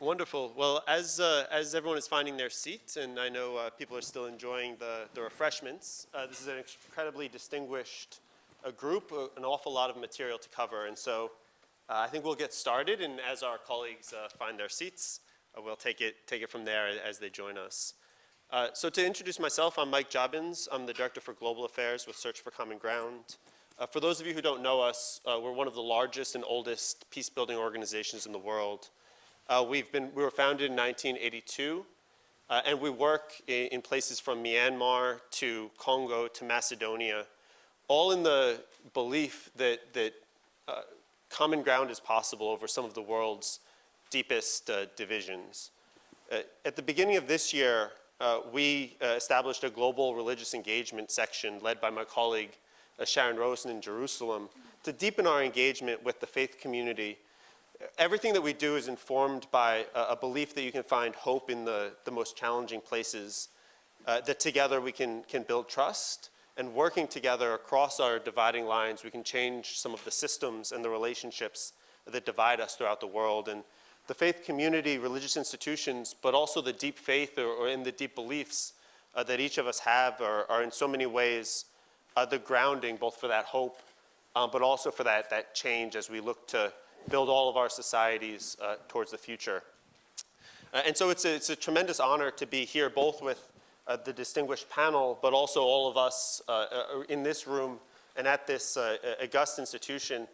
Wonderful. Well, as, uh, as everyone is finding their seats, and I know uh, people are still enjoying the, the refreshments, uh, this is an incredibly distinguished uh, group, uh, an awful lot of material to cover. And so uh, I think we'll get started, and as our colleagues find their seats, we'll take it, take it from there as they join us. so to introduce myself, I'm Mike Jobbins. I'm the Director for Global Affairs with Search for Common Ground. for those of you who don't know us, we're one of the largest and oldest peace-building organizations in the world. Uh, we've been, we were founded in 1982, uh, and we work in, in, places from Myanmar to Congo to Macedonia, all in the belief that, that uh, common ground is possible over some of the world's deepest uh, divisions. Uh, at the beginning of this year, uh, we established a global religious engagement section led by my colleague Sharon Rosen in Jerusalem to deepen our engagement with the faith community everything that we do is informed by a, a, belief that you can find hope in the, the most challenging places, uh, that together we can, can build trust, and working together across our dividing lines, we can change some of the systems and the relationships that divide us throughout the world. And the faith community, religious institutions, but also the deep faith or, or in the deep beliefs uh, that each of us have are, are in so many ways uh, the grounding both for that hope, um, but also for that, that change as we look to build all of our societies uh, towards the future. Uh, and so it's a, it's a, tremendous honor to be here both with uh, the distinguished panel, but also all of us uh, uh, in this room and at this uh, august institution,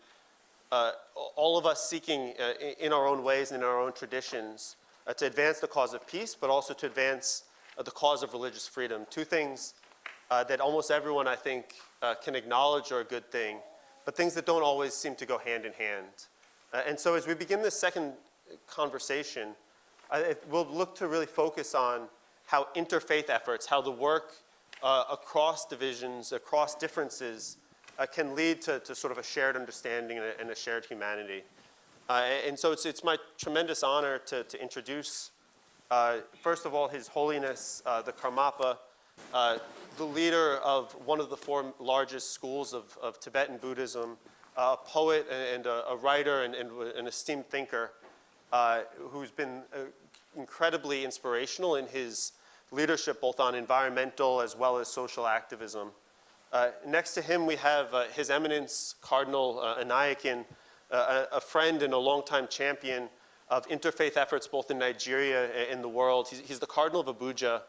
all of us seeking in our own ways and in our own traditions to advance the cause of peace, but also to advance the cause of religious freedom. Two things that almost everyone, I think, can acknowledge are a good thing, but things that don't always seem to go hand in hand. Uh, and so as we begin this second conversation, we'll look to really focus on how interfaith efforts, how the work uh, across divisions, across differences, uh, can lead to, to, sort of a shared understanding and a, and a shared humanity. Uh, and so it's, it's my tremendous honor to, to introduce, uh, first of all, His Holiness, uh, the Karmapa, the leader of one of the four largest schools of, of Tibetan Buddhism, a poet and a, a writer and, and, an esteemed thinker uh, who's been uh, incredibly inspirational in his leadership both on environmental as well as social activism. Uh, next to him we have uh, His Eminence Cardinal uh, Onaiyekan, a, a, friend and a longtime champion of interfaith efforts both in Nigeria and in the world. He's, he's the Cardinal of Abuja,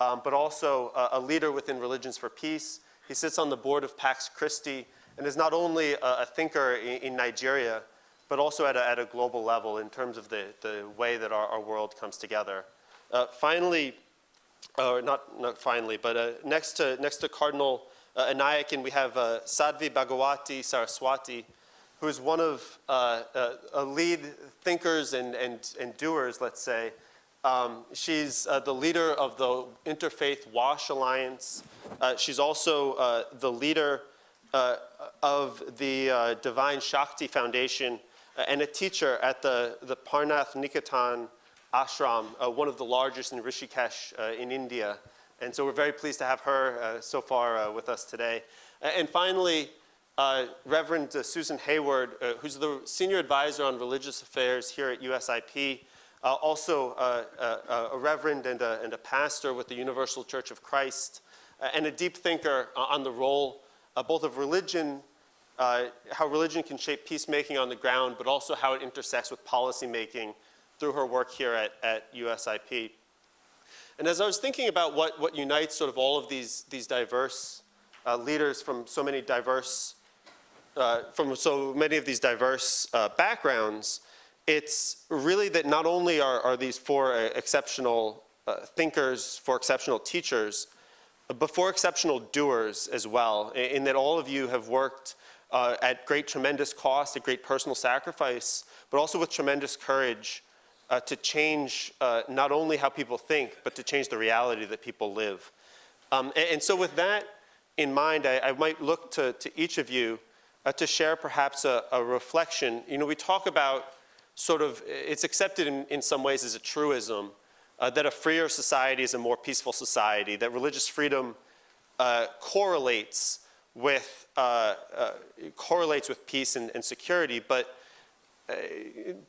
um, but also a leader within Religions for Peace. He sits on the board of Pax Christi, and is not only a, a thinker in, in, Nigeria, but also at a, at a, global level in terms of the, the way that our, our world comes together. Uh, finally, or not, not finally, but uh, next, to, next to Cardinal uh, Onaiyekan, we have uh, Sadhvi Bhagawati Saraswati, who is one of uh, uh lead thinkers and, and, and doers, let's say. Um, she's uh, the leader of the Interfaith WASH Alliance. Uh, she's also uh, the leader uh, of the uh, Divine Shakti Foundation uh, and a teacher at the, the Parmarth Niketan ashram, uh, one of the largest in Rishikesh uh, in India. And so we're very pleased to have her so far with us today. and finally, Reverend Susan Hayward, who's the Senior Advisor on Religious Affairs here at USIP, uh, also uh, uh, a reverend and a, and a, pastor with the Universal Church of Christ, and a deep thinker on the role uh, both of religion, uh, how religion can shape peacemaking on the ground, but also how it intersects with policymaking through her work here at, at USIP. And as I was thinking about what, what unites sort of all of these, these diverse uh, leaders from so many diverse, uh, from so many of these diverse uh, backgrounds, it's really that not only are, are these four uh, exceptional thinkers, four exceptional teachers, before exceptional doers as well, in that all of you have worked uh, at great tremendous cost, at great personal sacrifice, but also with tremendous courage uh, to change uh, not only how people think, but to change the reality that people live. Um, and, and, so with that in mind, I, I might look to, to, each of you uh, to share perhaps a, a, reflection. You know, we talk about sort of, it's accepted in, in some ways as a truism, uh, that a freer society is a more peaceful society, that religious freedom uh, correlates with uh, uh correlates with peace and, and security, but uh,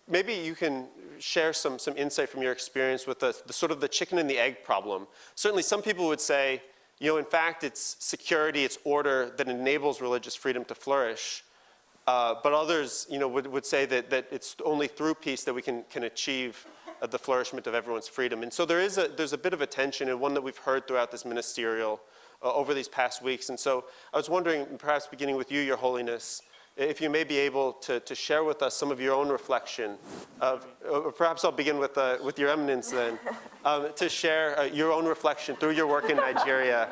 maybe you can share some, some insight from your experience with the, the sort of the chicken and the egg problem. Certainly some people would say, you know, in fact, it's security, it's order that enables religious freedom to flourish. Uh, but others, you know, would, would say that, that it's only through peace that we can, can achieve uh, the flourishment of everyone's freedom. And so there is a, there's a bit of a tension and one that we've heard throughout this ministerial uh, over these past weeks. And so I was wondering, perhaps beginning with you, Your Holiness, if you may be able to, to share with us some of your own reflection of, or perhaps I'll begin with, uh, with your eminence then, um, to share uh, your own reflection through your work in Nigeria,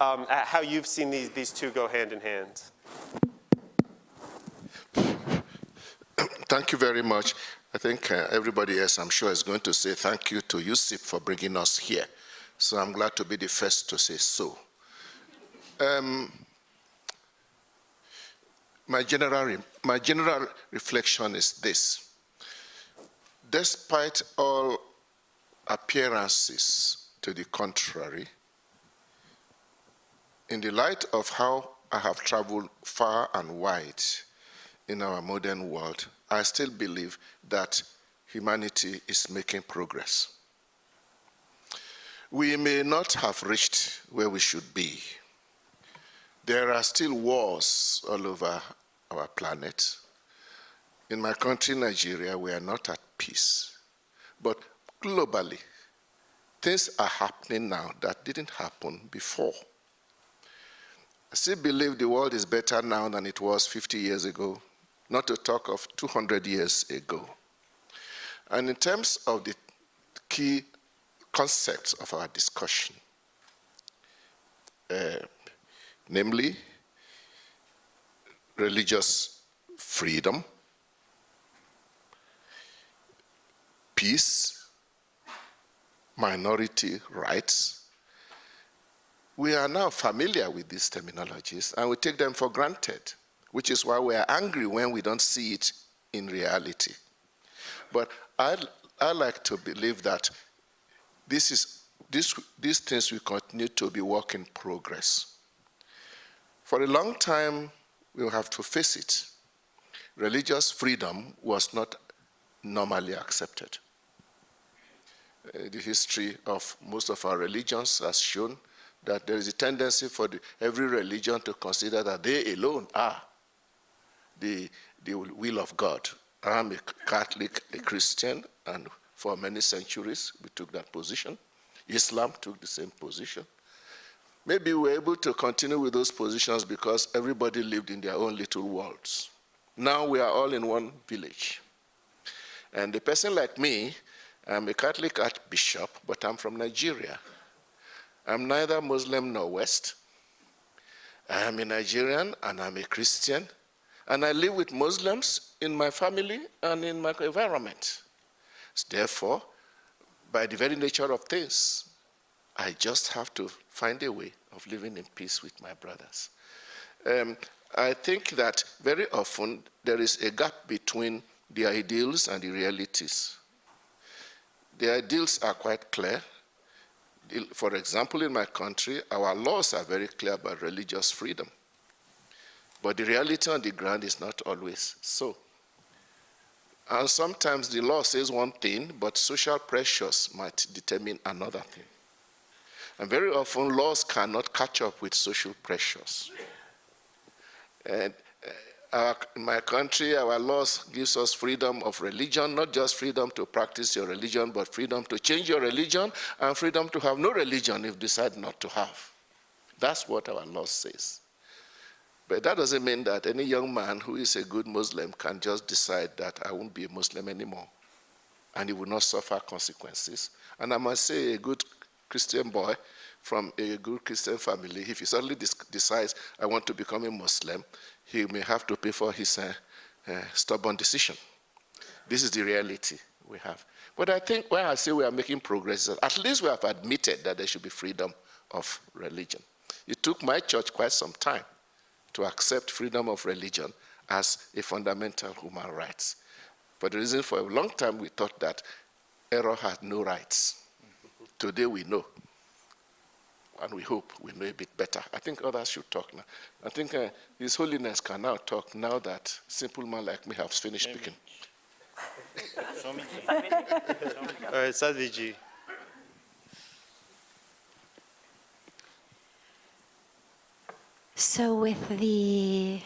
um, at how you've seen these, these two go hand in hand. Thank you very much. I think uh, everybody else, I'm sure, is going to say thank you to USIP for bringing us here. So I'm glad to be the first to say so. Um, my general, my general reflection is this. Despite all appearances to the contrary, in the light of how I have traveled far and wide in our modern world, I still believe that humanity is making progress. We may not have reached where we should be. There are still wars all over our planet. In my country, Nigeria, we are not at peace. But globally, things are happening now that didn't happen before. I still believe the world is better now than it was 50 years ago, not to talk of 200 years ago. And in terms of the key concepts of our discussion, uh, namely religious freedom, peace, minority rights. We are now familiar with these terminologies and we take them for granted, which is why we are angry when we don't see it in reality. But I, I like to believe that this is, this, these things will continue to be work in progress. For a long time, we will have to face it. Religious freedom was not normally accepted. Uh, the history of most of our religions has shown that there is a tendency for the, every religion to consider that they alone are the, the will of God. I'm a Catholic, a Christian, and for many centuries we took that position. Islam took the same position. Maybe we were able to continue with those positions because everybody lived in their own little worlds. Now we are all in one village. And a person like me, I'm a Catholic archbishop, but I'm from Nigeria. I'm neither Muslim nor West. I'm a Nigerian and I'm a Christian. And I live with Muslims in my family and in my environment. Therefore, by the very nature of things, I just have to find a way of living in peace with my brothers. Um, I think that very often there is a gap between the ideals and the realities. The ideals are quite clear. For example, in my country, our laws are very clear about religious freedom. But the reality on the ground is not always so. And sometimes the law says one thing, but social pressures might determine another thing. And very often laws cannot catch up with social pressures. And uh, our, in my country, our laws gives us freedom of religion, not just freedom to practice your religion, but freedom to change your religion and freedom to have no religion if you decide not to have. That's what our law says. But that doesn't mean that any young man who is a good Muslim can just decide that I won't be a Muslim anymore and he will not suffer consequences. And I must say a good Christian boy from a good Christian family, if he suddenly decides, I want to become a Muslim, he may have to pay for his uh, uh, stubborn decision. This is the reality we have. But I think when I say we are making progress, at least we have admitted that there should be freedom of religion. It took my church quite some time to accept freedom of religion as a fundamental human right. For the reason for a long time we thought that error had no rights. Today we know, and we hope we know a bit better. I think others should talk now. I think uh, His Holiness can now talk now that simple man like me has finished speaking. All right, Sadhviji. So, with the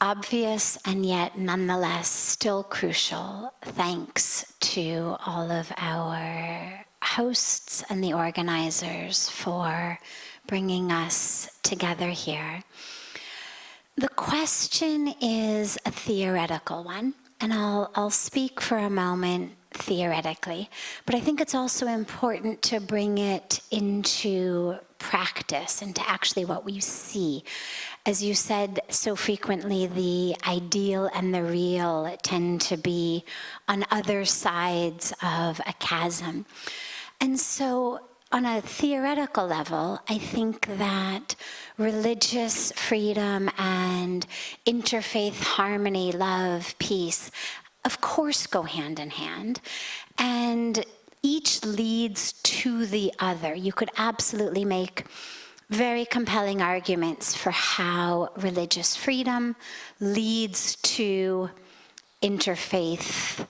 obvious and yet nonetheless still crucial thanks to all of our hosts and the organizers for bringing us together here. The question is a theoretical one, and I'll, I'll speak for a moment theoretically, but I think it's also important to bring it into practice, into actually what we see. As you said so frequently, the ideal and the real tend to be on other sides of a chasm. And so on a theoretical level, I think that religious freedom and interfaith harmony, love, peace, of course go hand in hand. And each leads to the other. You could absolutely make very compelling arguments for how religious freedom leads to interfaith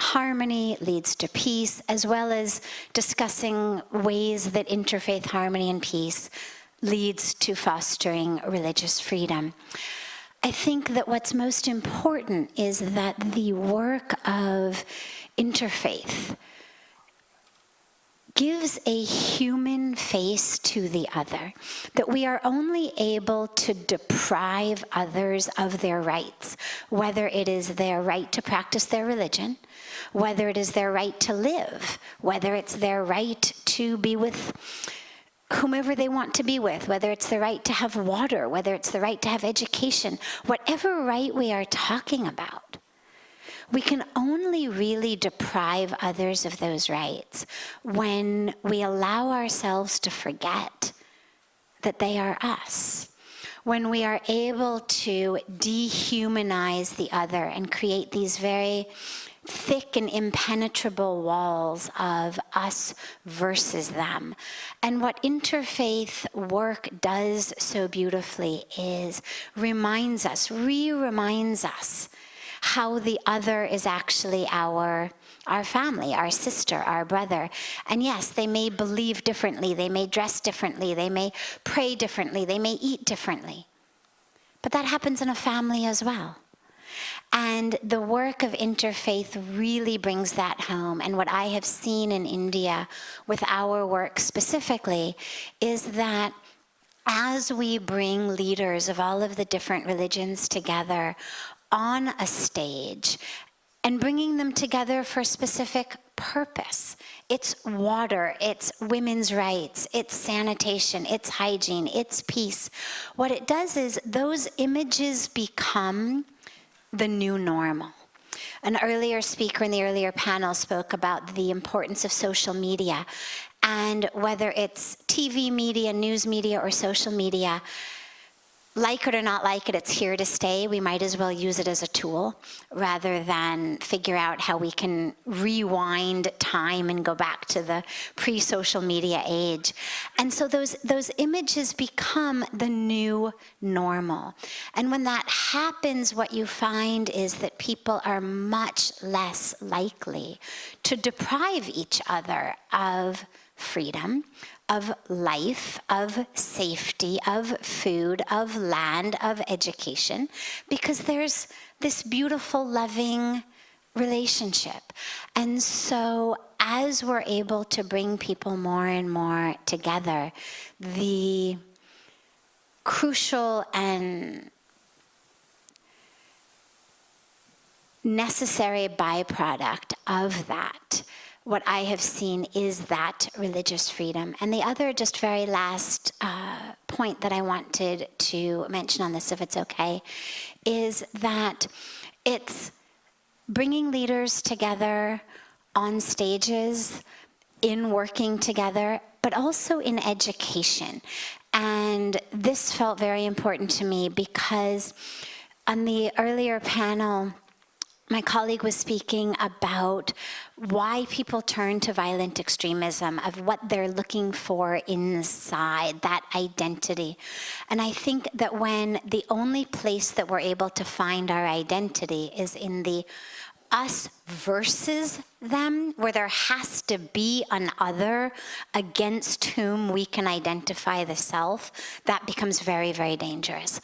harmony leads to peace, as well as discussing ways that interfaith harmony and peace leads to fostering religious freedom. I think that what's most important is that the work of interfaith gives a human face to the other, that we are only able to deprive others of their rights, whether it is their right to practice their religion, whether it is their right to live, whether it's their right to be with whomever they want to be with, whether it's the right to have water, whether it's the right to have education, whatever right we are talking about. We can only really deprive others of those rights when we allow ourselves to forget that they are us. When we are able to dehumanize the other and create these very thick and impenetrable walls of us versus them. And what interfaith work does so beautifully is reminds us, re-reminds us how the other is actually our our family, our sister, our brother. And yes, they may believe differently, they may dress differently, they may pray differently, they may eat differently. But that happens in a family as well. And the work of interfaith really brings that home. And what I have seen in India with our work specifically is that as we bring leaders of all of the different religions together on a stage and bringing them together for a specific purpose. It's water, it's women's rights, it's sanitation, it's hygiene, it's peace. What it does is those images become the new normal. An earlier speaker in the earlier panel spoke about the importance of social media and whether it's TV media, news media, or social media, like it or not like it, it's here to stay. We might as well use it as a tool rather than figure out how we can rewind time and go back to the pre-social media age. And so those, those images become the new normal. And when that happens, what you find is that people are much less likely to deprive each other of freedom, of life, of safety, of food, of land, of education, because there's this beautiful, loving relationship. And so as we're able to bring people more and more together, the crucial and necessary byproduct of that what I have seen is that religious freedom. And the other, just very last uh, point that I wanted to mention on this, if it's okay, is that it's bringing leaders together on stages, in working together, but also in education. And this felt very important to me because on the earlier panel, my colleague was speaking about why people turn to violent extremism, of what they're looking for inside, that identity. And I think that when the only place that we're able to find our identity is in the us versus them, where there has to be an other against whom we can identify the self, that becomes very, very dangerous.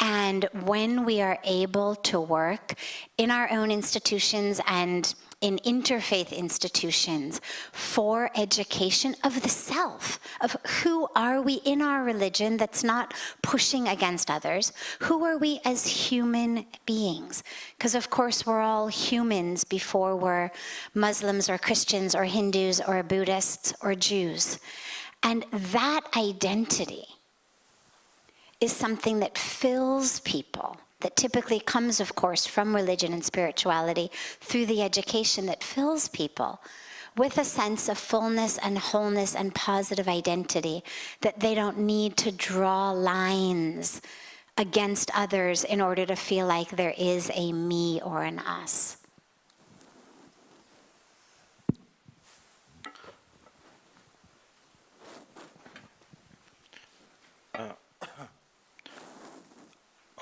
And when we are able to work in our own institutions and in interfaith institutions for education of the self, of who are we in our religion that's not pushing against others? Who are we as human beings? Because of course we're all humans before we're Muslims or Christians or Hindus or Buddhists or Jews. And that identity is something that fills people, that typically comes, of course, from religion and spirituality through the education that fills people with a sense of fullness and wholeness and positive identity, that they don't need to draw lines against others in order to feel like there is a me or an us.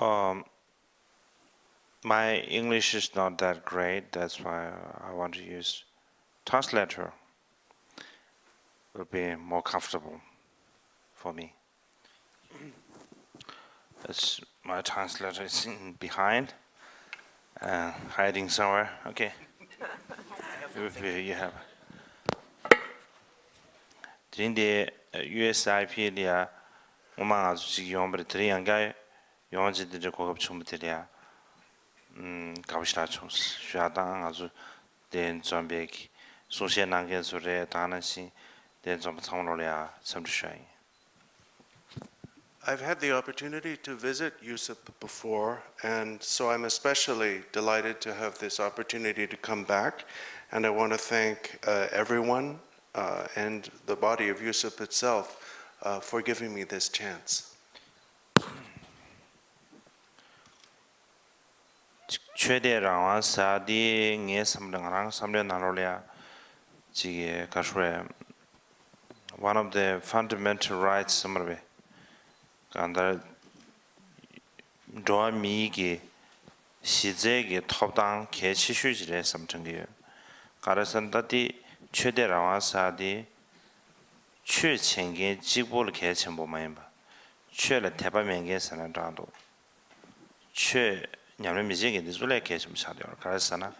Um, my English is not that great. That's why I want to use translator. Will be more comfortable for me. It's my translator is in behind, uh, hiding somewhere. Okay. If you you have. 今天 USIP 里啊，我们啊是用不的这样个。 영어지들이 고급 충분들이야. 음, 가보시라 총스. 쉬하당 아주 된 좀비기 소시에 난게 소리에 다나시 된 좀비 참으로야 섬주셔이. I've had the opportunity to visit Yusuf before, and so I'm especially delighted to have this opportunity to come back. And I want to thank uh, everyone uh, and the body of Yusuf itself uh, for giving me this chance. 최대 라와 사디 녜 삼랑랑 삼려 나로랴 지게 가슈레 one of the fundamental rights somewhere 간다 도미게 시제게 톱당 개치슈지레 삼청게 가르선다디 최대 라와 사디 최청게 지보를 개천보마인바 최를 대바면게 선한다도 최 nyamre mizhe ge dizule ke chim chade or karasa na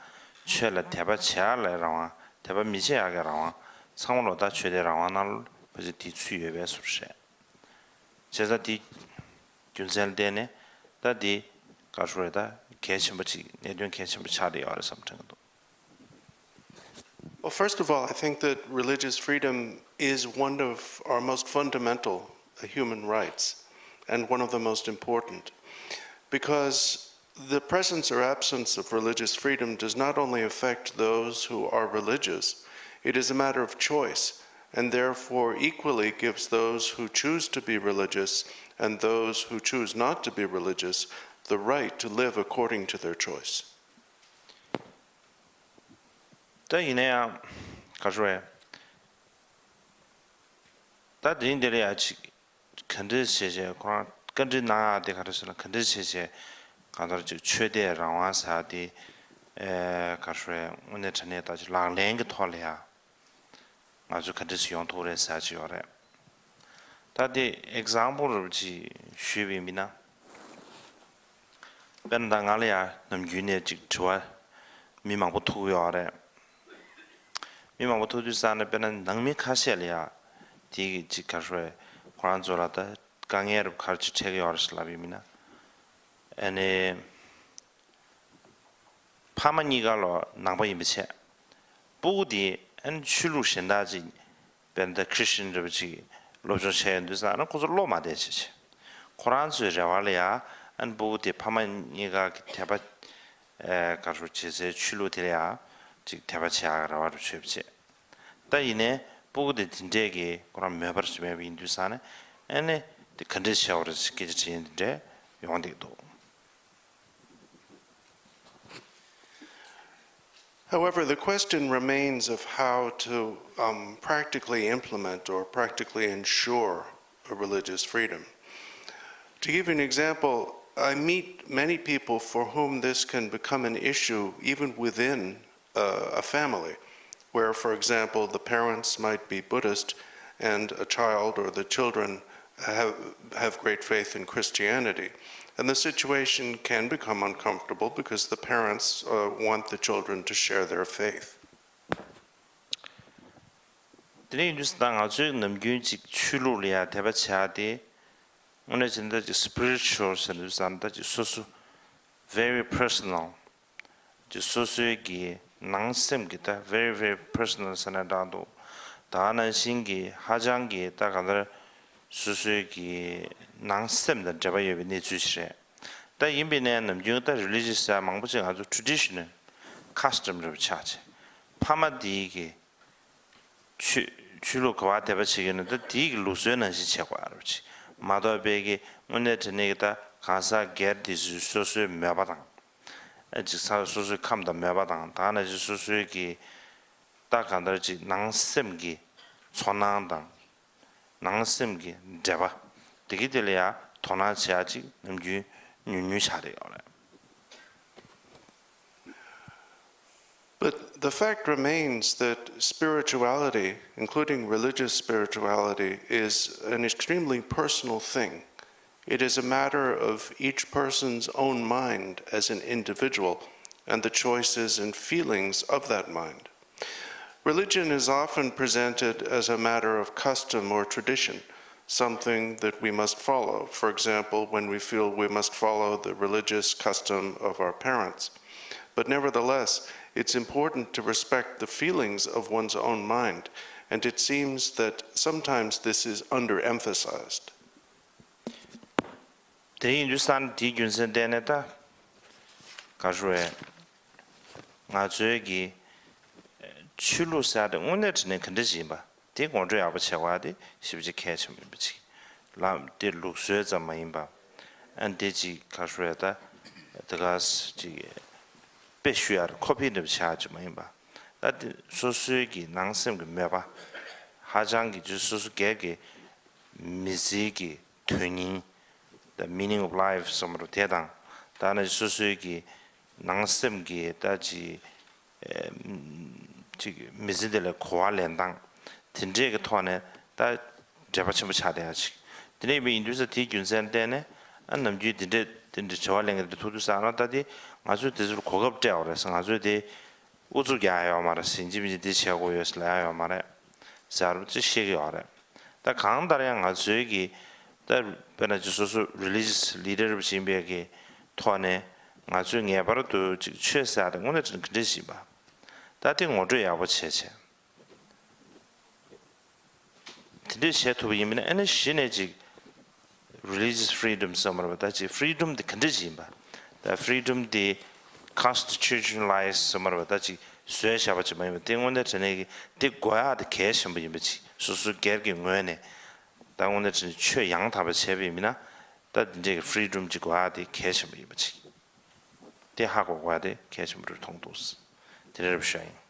chue la teba chea la rawa teba mizhe ya ge rawa tsangwa lo da chue de rawa na lo pazi di chu yue be sur she. Che za di gyunzel de ne da di kashu re da ke chim chi ne dyun ke chim chade or sam chang do. Well, first of all, I think that religious freedom is one of our most fundamental human rights and one of the most important because the presence or absence of religious freedom does not only affect those who are religious, it is a matter of choice, and therefore equally gives those who choose to be religious and those who choose not to be religious the right to live according to their choice. xie xie kuran gen zhi na de ka de shi na kan de xie xie 간다르 즉 최대 랑와사디 에 가르에 오늘 전에 다시 랑랭게 톨이야 아주 컨디스 용토레 사지요레 다디 example를 지 쉬비미나 벤당알이야 남균에 즉 좋아 미망부 투요레 미망부 투주산에 벤은 능미 카시엘이야 디 지카르에 관조라다 강에르 가르치 책이 어르슬라비미나 아니 파마니가로 나바이 미체 부디 안 출루 신다지 벤다 크리스천 저지 로저 챤드스나 고졸로 마데지 코란 수레와리아 안 부디 파마니가 대바 에 가서 제세 출루 되랴 즉 대바치아라고 할 수입지 다 이내 부디 진제기 그런 매버스 매비 인두산에 아니 컨디션을 시키지 인데 용디도 However, the question remains of how to um, practically implement or practically ensure a religious freedom. To give you an example, I meet many people for whom this can become an issue even within uh, a family, where, for example, the parents might be Buddhist and a child or the children have, have great faith in Christianity. And the situation can become uncomfortable because the parents uh, want the children to share their faith. Dine yun jis da nga zu nam gyun jik chulu liya teba chadi una jinda jik spiritual san yus anda jik susu very personal jik susu ki nang sem ki ta very very personal san adadu da na shin ki hajang ki ta kadar susu ki nāng sēm dā dāba yōbi nī chū shirē. Tā yīmbi nā nām yōng tā religious dā māngbō chī ngā chū traditional custom rōb chā chī. Pāma dī kī chū lō kawā dāba chī kī nā tā dī kī lū suyō nā shī chā kwā rōb chī. Mā tō bē kī ngō nē tā nē kī tā kāsā gēr dī sū sō suyō mē bā tāng. Chī sā sō suyō kām dā mē bā tāng. Tā nā chī sō suyō kī tā kāndā chī nāng sēm kī chō nāng tāng. nāng sēm kī dāba. But the fact remains that spirituality, including religious spirituality, is an extremely personal thing. It is a matter of each person's own mind as an individual and the choices and feelings of that mind. Religion is often presented as a matter of custom or tradition, something that we must follow. For example, when we feel we must follow the religious custom of our parents. But nevertheless, it's important to respect the feelings of one's own mind, and it seems that sometimes this is underemphasized. Te Hindustan ti gyunsen tene nga zwe eh, chulu sa de unet ne di gongzho yabu chekwa di shibji kechi mibichi lam di luksuyo zama inba an di ji kashuya da dagas ji pe shuyar kopi nibi chaji ma inba da di susuyo ki nangsim ki meba hajang ki ju susu ge ki mizi ki tunin the meaning of life samro tedang da na susuyo ki nangsim ki da ji ji mizi dila kuwa lendang 딘제게 토네 다 제바침부 차대야지 드네 비 인도에서 디 균센데네 안 남주 딘데 딘데 저활랭에 도도 사나다디 아주 대줄 고급대 그래서 아주 디 우주게 아요 말아 신지미지 디시하고 요슬아요 말아 자르지 시기 알아 다 강다량 아주 얘기 다 베나지 소소 릴리지스 리더십 신비에게 토네 아주 녜바로 또 취사하는 오늘 좀 그러시 봐 다팅 오죠 야보 체체 Tidi she tuwa yinbina, ane she ne jik religious freedom samarwa, da jik freedom di kanda jimba, da freedom di constitutionalized samarwa, da jik suya shaba chima yinba, di ngunda chane ki, di gwaya di kaya shimba yinba jik, susu gergi nguya ne, da ngunda chane chwe yang taba cheba yinbina, da jik freedom di gwaya di kaya shimba yinba jik, di hago gwaya di kaya shimba rur tongdoos, di rarab shayin.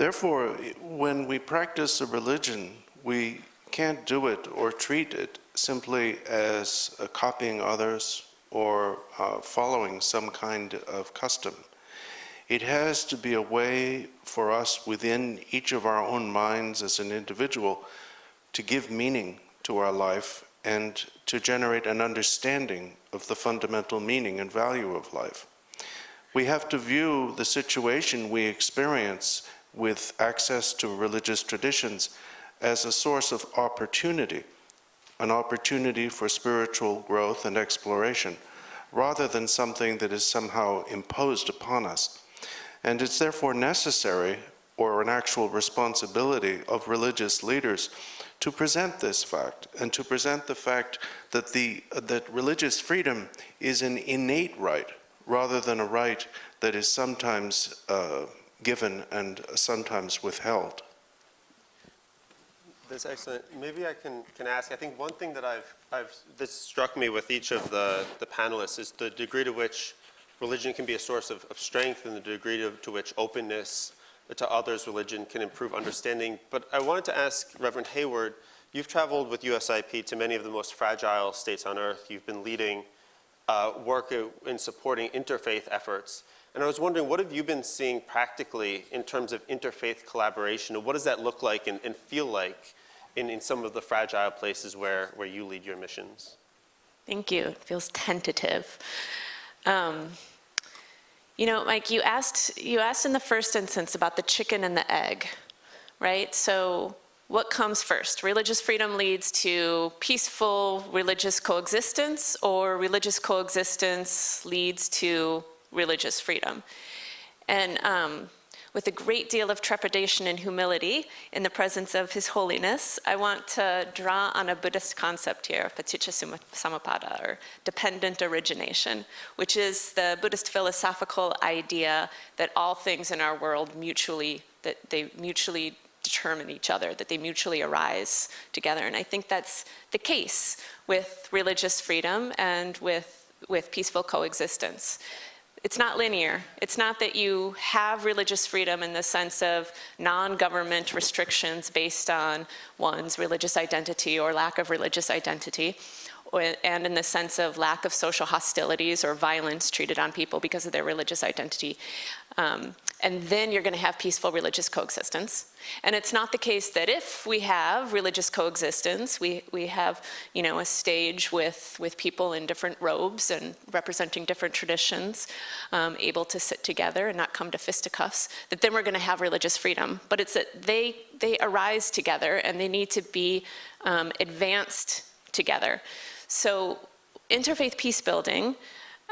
Therefore, when we practice a religion, we can't do it or treat it simply as uh, copying others or uh, following some kind of custom. It has to be a way for us within each of our own minds as an individual to give meaning to our life and to generate an understanding of the fundamental meaning and value of life. We have to view the situation we experience with access to religious traditions as a source of opportunity, an opportunity for spiritual growth and exploration, rather than something that is somehow imposed upon us. And it's therefore necessary, or an actual responsibility of religious leaders, to present this fact and to present the fact that, the, that religious freedom is an innate right rather than a right that is sometimes uh, given and sometimes withheld. That's excellent. Maybe I can, can ask, I think one thing that I've, I've, this struck me with each of the, the panelists is the degree to which religion can be a source of, of strength and the degree to, to which openness to others' religion can improve understanding. But I wanted to ask Reverend Hayward, you've traveled with USIP to many of the most fragile states on earth. You've been leading uh, work in supporting interfaith efforts. And I was wondering, what have you been seeing practically in terms of interfaith collaboration? And what does that look like and, and feel like in, in some of the fragile places where, where you lead your missions? Thank you. It feels tentative. Um, you know, Mike, you asked, you asked in the first instance about the chicken and the egg, right? So what comes first? Religious freedom leads to peaceful religious coexistence or religious coexistence leads to religious freedom. And um, with a great deal of trepidation and humility in the presence of His Holiness, I want to draw on a Buddhist concept here, paticca samuppada, or dependent origination, which is the Buddhist philosophical idea that all things in our world mutually, that they mutually determine each other, that they mutually arise together. And I think that's the case with religious freedom and with, with peaceful coexistence it's not linear. It's not that you have religious freedom in the sense of non-government restrictions based on one's religious identity or lack of religious identity, and in the sense of lack of social hostilities or violence treated on people because of their religious identity. Um, and then you're going to have peaceful religious coexistence. And it's not the case that if we have religious coexistence, we, we have, you know, a stage with, with people in different robes and representing different traditions, um, able to sit together and not come to fisticuffs, that then we're going to have religious freedom. But it's that they, they arise together and they need to be um, advanced together. So interfaith peace building,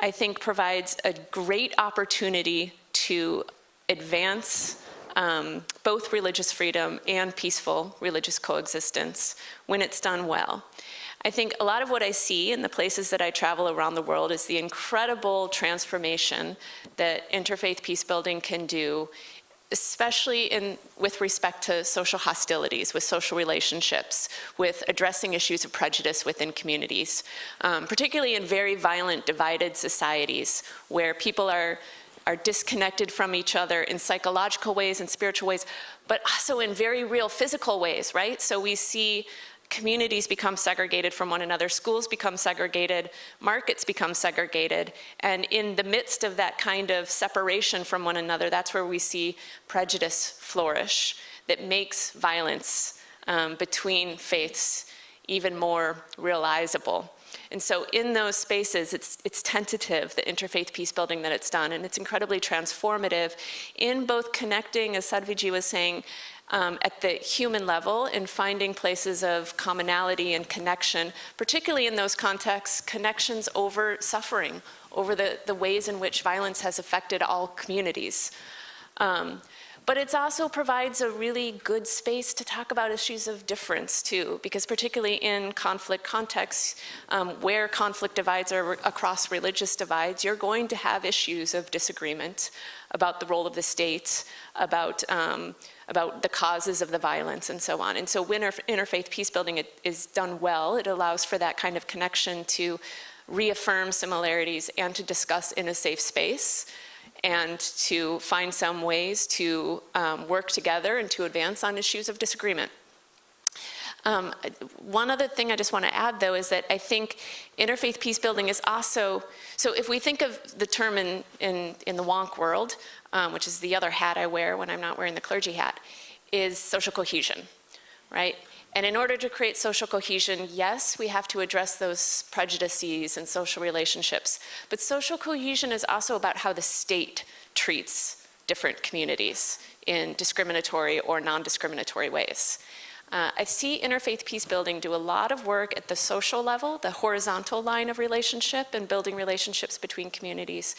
I think, provides a great opportunity to advance um, both religious freedom and peaceful religious coexistence when it's done well. I think a lot of what I see in the places that I travel around the world is the incredible transformation that interfaith peace building can do especially in, with respect to social hostilities, with social relationships, with addressing issues of prejudice within communities, um, particularly in very violent, divided societies where people are are disconnected from each other in psychological ways and spiritual ways, but also in very real physical ways, right? So we see communities become segregated from one another, schools become segregated, markets become segregated, and in the midst of that kind of separation from one another, that's where we see prejudice flourish that makes violence um, between faiths even more realizable. And so in those spaces, it's, it's tentative, the interfaith peace building that it's done, and it's incredibly transformative in both connecting, as Sadhviji was saying, um, at the human level in finding places of commonality and connection, particularly in those contexts, connections over suffering, over the, the ways in which violence has affected all communities. Um, but it also provides a really good space to talk about issues of difference too, because particularly in conflict contexts, um, where conflict divides are across religious divides, you're going to have issues of disagreement about the role of the state, about um, about the causes of the violence and so on. And so when interfaith peace building is done well, it allows for that kind of connection to reaffirm similarities and to discuss in a safe space and to find some ways to um, work together and to advance on issues of disagreement. Um, one other thing I just want to add though is that I think interfaith peace building is also, so if we think of the term in, in, in the wonk world, um, which is the other hat I wear when I'm not wearing the clergy hat, is social cohesion, right? And in order to create social cohesion, yes, we have to address those prejudices and social relationships. But social cohesion is also about how the state treats different communities in discriminatory or non-discriminatory ways. Uh, I see interfaith peace building do a lot of work at the social level, the horizontal line of relationship and building relationships between communities.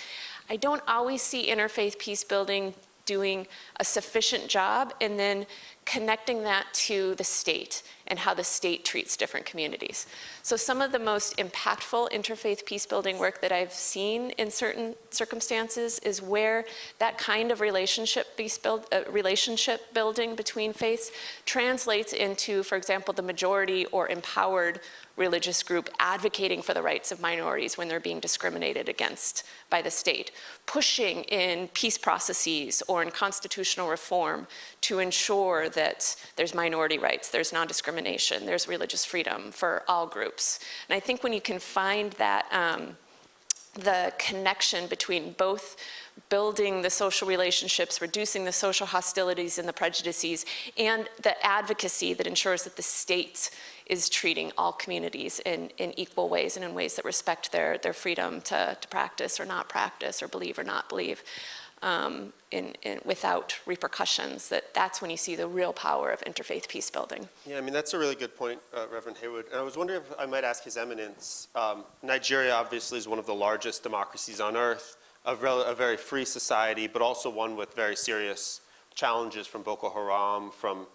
I don't always see interfaith peace building doing a sufficient job and then connecting that to the state and how the state treats different communities. So some of the most impactful interfaith peace building work that I've seen in certain circumstances is where that kind of relationship, build, uh, relationship building between faiths translates into, for example, the majority or empowered religious group advocating for the rights of minorities when they're being discriminated against by the state, pushing in peace processes or in constitutional reform to ensure that there's minority rights, there's non-discrimination, there's religious freedom for all groups. And I think when you can find that, um, the connection between both building the social relationships, reducing the social hostilities and the prejudices, and the advocacy that ensures that the state is treating all communities in, in equal ways and in ways that respect their, their freedom to, to practice or not practice or believe or not believe um, in, in, without repercussions, that that's when you see the real power of interfaith peace building. Yeah, I mean, that's a really good point, uh, Reverend Hayward. And I was wondering if I might ask His Eminence. Um, Nigeria obviously is one of the largest democracies on earth, a, a, very free society, but also one with very serious challenges from Boko Haram, from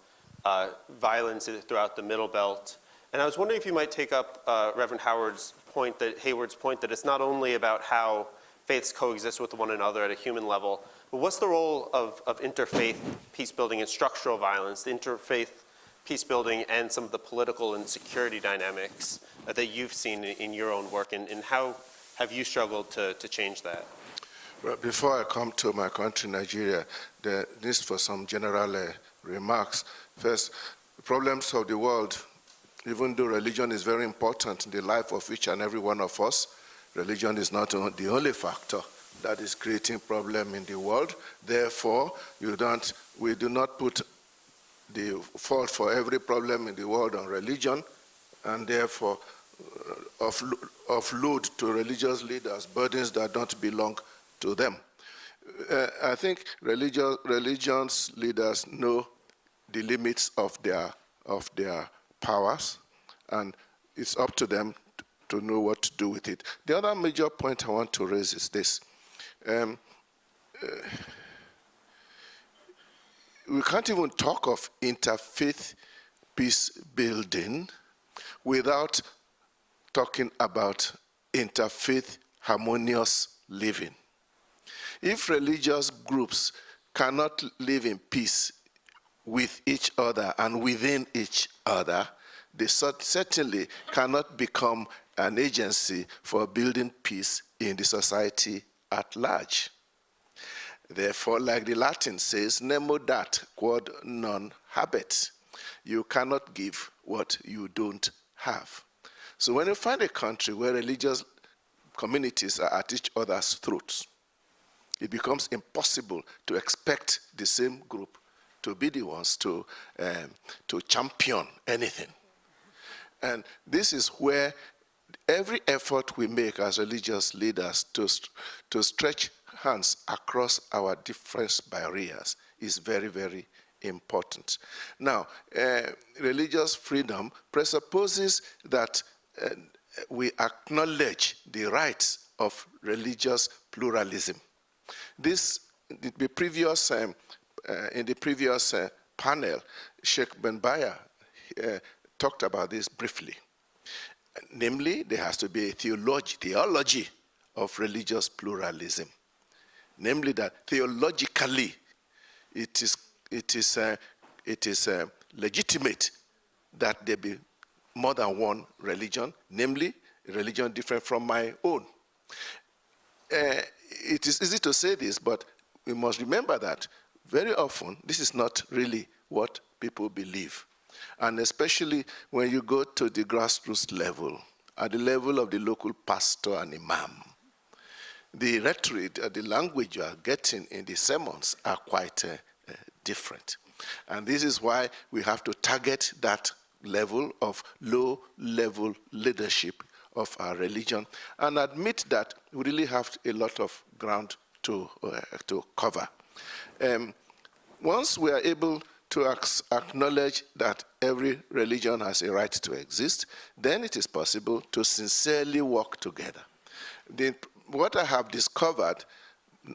uh, violence throughout the Middle Belt. And I was wondering if you might take up uh, Reverend Howard's point, that Hayward's point, that it's not only about how faiths coexist with one another at a human level, but what's the role of, of interfaith peace building and structural violence, the interfaith peace building and some of the political and security dynamics that you've seen in, in your own work, and, and, how have you struggled to, to change that? Before I come to my country, Nigeria, the need for some general uh, remarks. First, problems of the world even though religion is very important in the life of each and every one of us, religion is not the only factor that is creating problem in the world. Therefore, you don't, we do not put the fault for every problem in the world on religion, and therefore uh, offload to religious leaders burdens that don't belong to them. Uh, I think religious, religions leaders know the limits of their, of their powers, and it's up to them to know what to do with it. The other major point I want to raise is this. Um, uh, we can't even talk of interfaith peace building without talking about interfaith harmonious living. If religious groups cannot live in peace with each other and within each other, they certainly cannot become an agency for building peace in the society at large. Therefore, like the Latin says, nemo dat quod non habet. You cannot give what you don't have. So when you find a country where religious communities are at each other's throats, it becomes impossible to expect the same group to be the ones to, um, to champion anything. And this is where every effort we make as religious leaders to, to stretch hands across our different barriers is very, very important. Now, uh, religious freedom presupposes that uh, we acknowledge the rights of religious pluralism. This, the previous, um, uh, in the previous uh, panel, Sheikh Bin Bayyah uh, talked about this briefly. Namely, there has to be a theology, theology of religious pluralism. Namely, that theologically it is, it is, uh, it is uh, legitimate that there be more than one religion, namely a religion different from my own. Uh, it is easy to say this, but we must remember that very often this is not really what people believe and especially when you go to the grassroots level, at the level of the local pastor and imam, the rhetoric, uh, the language you are getting in the sermons are quite uh, uh, different. And this is why we have to target that level of low-level leadership of our religion and admit that we really have a lot of ground to, uh, to cover. Um, once we are able to acknowledge that every religion has a right to exist, then it is possible to sincerely work together. The, what I have discovered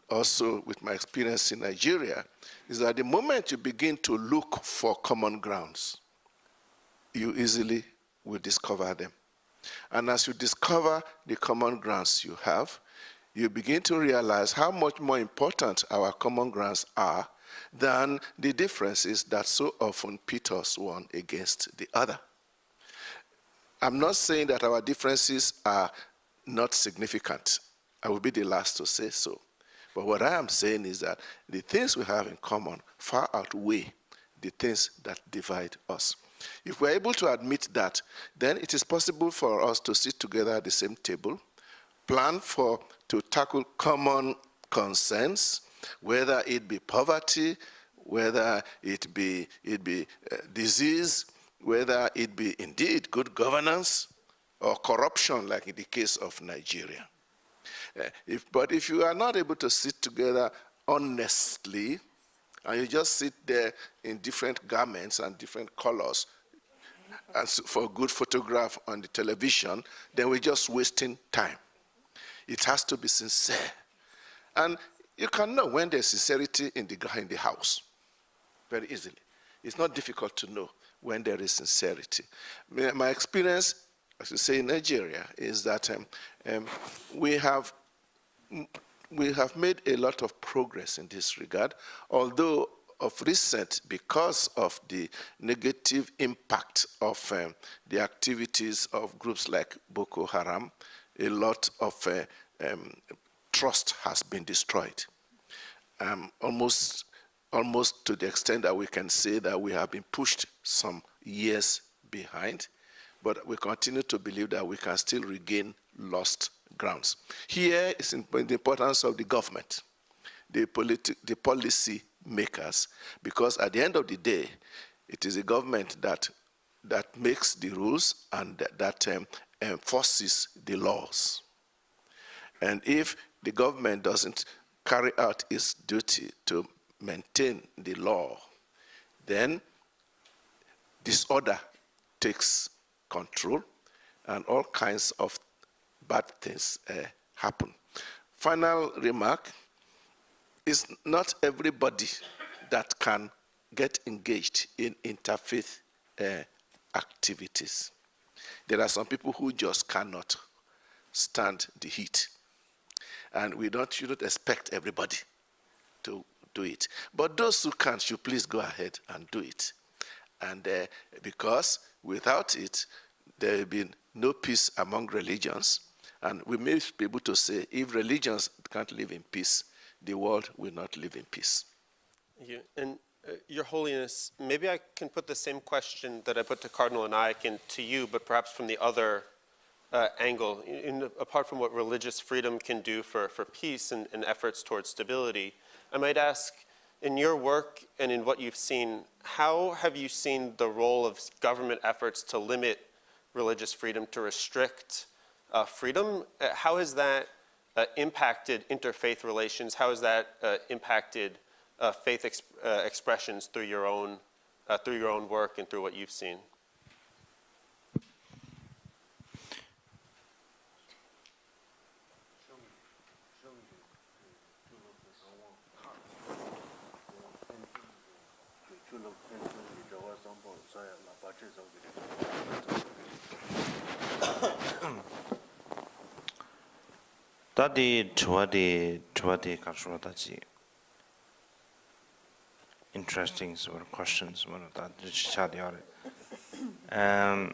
also with my experience in Nigeria is that the moment you begin to look for common grounds, you easily will discover them. And as you discover the common grounds you have, you begin to realize how much more important our common grounds are than the differences that so often pit us one against the other. I'm not saying that our differences are not significant. I will be the last to say so. But what I am saying is that the things we have in common far outweigh the things that divide us. If we're able to admit that, then it is possible for us to sit together at the same table, plan for to tackle common concerns, whether it be poverty, whether it be it be uh, disease, whether it be indeed good governance or corruption, like in the case of Nigeria. Uh, if, but if you are not able to sit together honestly, and you just sit there in different garments and different colors and for a good photograph on the television, then we're just wasting time. It has to be sincere. And you can know when there's sincerity in the, in the house very easily. It's not difficult to know when there is sincerity. My my experience, as you say, in Nigeria, is that um, um, we have we have made a lot of progress in this regard, although of recent, because of the negative impact of um, the activities of groups like Boko Haram, a lot of uh, um, trust has been destroyed. Um, almost, almost to the extent that we can say that we have been pushed some years behind, but we continue to believe that we can still regain lost grounds. Here is the importance of the government, the, the policy makers, because at the end of the day, it is the government that, that makes the rules and that, that um, enforces the laws. And if the government doesn't carry out its duty to maintain the law, then disorder takes control and all kinds of bad things uh, happen. Final remark is not everybody that can get engaged in interfaith uh, activities. There are some people who just cannot stand the heat. And we don't, shouldn't expect everybody to do it. But those who can should please go ahead and do it. And uh, because without it, there will be no peace among religions. And we may be able to say if religions can't live in peace, the world will not live in peace. You. And uh, Your Holiness, maybe I can put the same question that I put to Cardinal Onaiyekan to you, but perhaps from the other uh, angle, in, in- apart from what religious freedom can do for, for peace and, and efforts towards stability. I might ask, in your work and in what you've seen, how have you seen the role of government efforts to limit religious freedom, to restrict uh, freedom? Uh, how has that uh, impacted interfaith relations? How has that uh, impacted uh, faith ex- uh, expressions through your own uh, through your own work and through what you've seen? 다디 저와디 저와디 가르쳐다지 interesting sort of questions what that chadiare um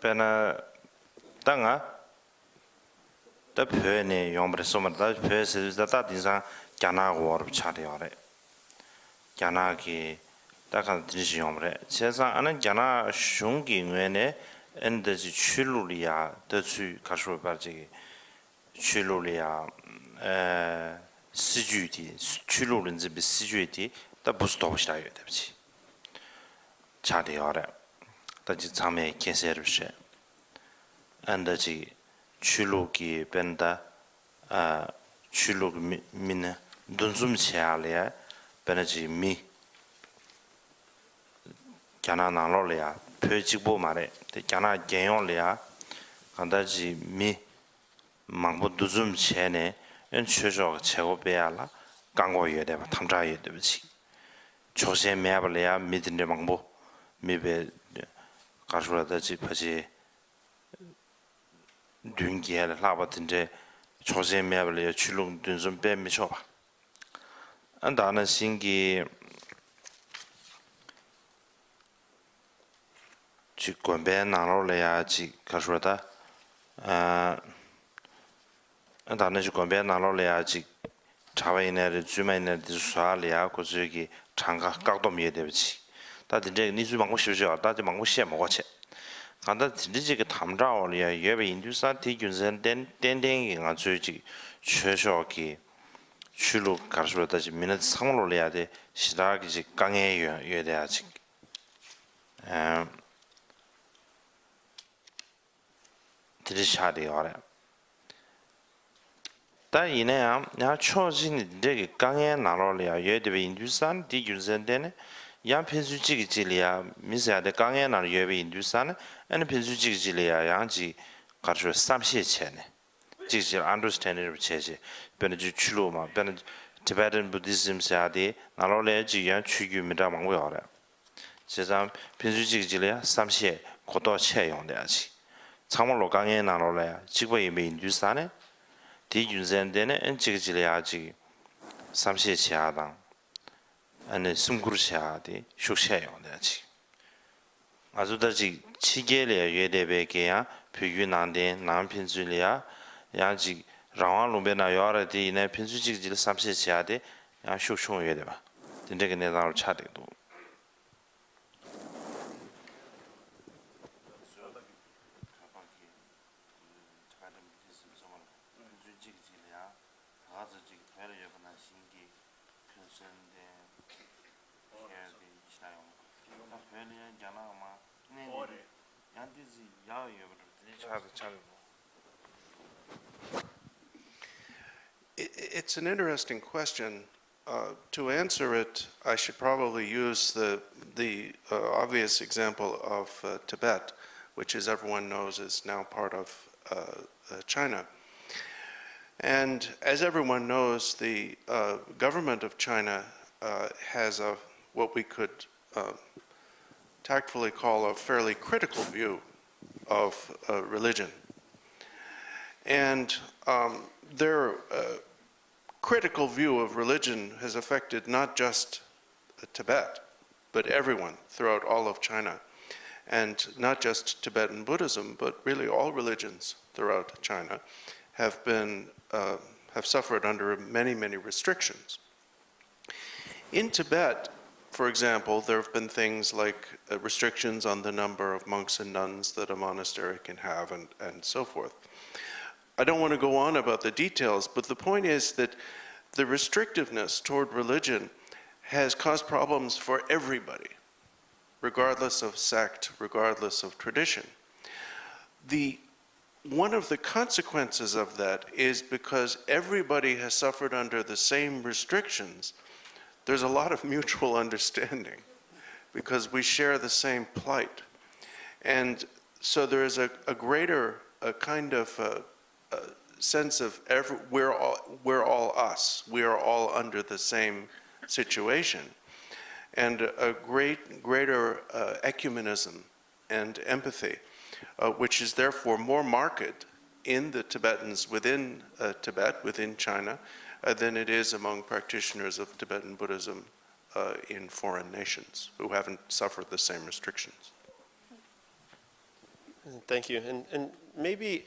pena tanga da pöne yombre somar da pöse da da dinsa gyana war chadiare gyana ki da kan dinsi yombre chesa ana gyana shungi ngene ende ji chululiya da chu karsho barji 출로리아 에 시주디 출로른지 비 시주디 다 부스도 없이라요 됩지? 자대어라 다지 잠에 계세르시 안다지 출로기 벤다 아 출로 민 돈좀 샤래 베나지 미 gyana nanglo liya, pyo chikpo ma re, gyana genyo liya, 간다지 미 망보 두줌 체네 엔 최저 최고 배야라 강고 예대 봐 탐자 예대 비치 조세 매블이야 미드네 망보 미베 가수라다지 파지 륜기에 라바든데 조세매블에 출롱 든좀 빼미셔 봐. 안다는 신기 지 권배 나로래야 지 가수라다 아 안 다는 지 권배 나로래야 지 자외인의 주면의 수사리아 고저기 장가 각도 미에 되지 다들 이제 니주 방고 싶죠 다들 방고 시에 먹어치 간다 진짜 그 탐자올이야 예배 인두사 대균선 된 땡땡이가 저기 최소기 출루 가르쳐다지 미는 상으로 해야 돼 시작이 강해 요 돼야지 음 들으셔야 돼요 다 이내야 야 초진 되게 강해 나로리아 예대비 인두산 디균선되네 야 편수지기 질이야 미세야데 강해 나로 예비 인두산 아니 편수지기 질이야 양지 가르쳐 삼시체네 지질 understanding 체제 베네지 출로마 베네 Tibetan Buddhism 사디 나로레 지야 추규미다 망고야래 제자 편수지기 질이야 삼시에 고도 체용돼야지 참말로 강해 나로레 지구의 인두산에 di yunzen dene en chigi chili ya chigi samshi chiya dang. Ane sumgur chiya di shuk chiya yung daya chigi azu da chigi chige liya yue debe ge ya pyu yu nang den nang pinzu liya ya chigi rangwa lumbe na yuwa ra di ina pinzu chigi chili samshi chiya di ya shuk chung yue deba dinde ge ne dang ru cha dek dik du I- It's an interesting question. Uh, To answer it, I should probably use the, the uh, obvious example of uh, Tibet, which as everyone knows is now part of uh, uh, China. And as everyone knows, the uh, government of China has a, what we could tactfully call a fairly critical view of uh, religion. And um, their uh, critical view of religion has affected not just Tibet, but everyone throughout all of China. And not just Tibetan Buddhism, but really all religions throughout China have been, uh, have suffered under many, many restrictions. In Tibet, for example, there have been things like uh, restrictions on the number of monks and nuns that a monastery can have and, and so forth. I don't want to go on about the details, but the point is that the restrictiveness toward religion has caused problems for everybody, regardless of sect, regardless of tradition. The, one of the consequences of that is because everybody has suffered under the same restrictions, there's a lot of mutual understanding because we share the same plight. And so there is a, a greater, a kind of uh uh sense of every, we're all, we're all us. We are all under the same situation. And a great, greater uh, ecumenism and empathy, uh, which is therefore more marked in the Tibetans within uh, Tibet, within China, than it is among practitioners of Tibetan Buddhism uh, in foreign nations who haven't suffered the same restrictions. Thank you. And, and maybe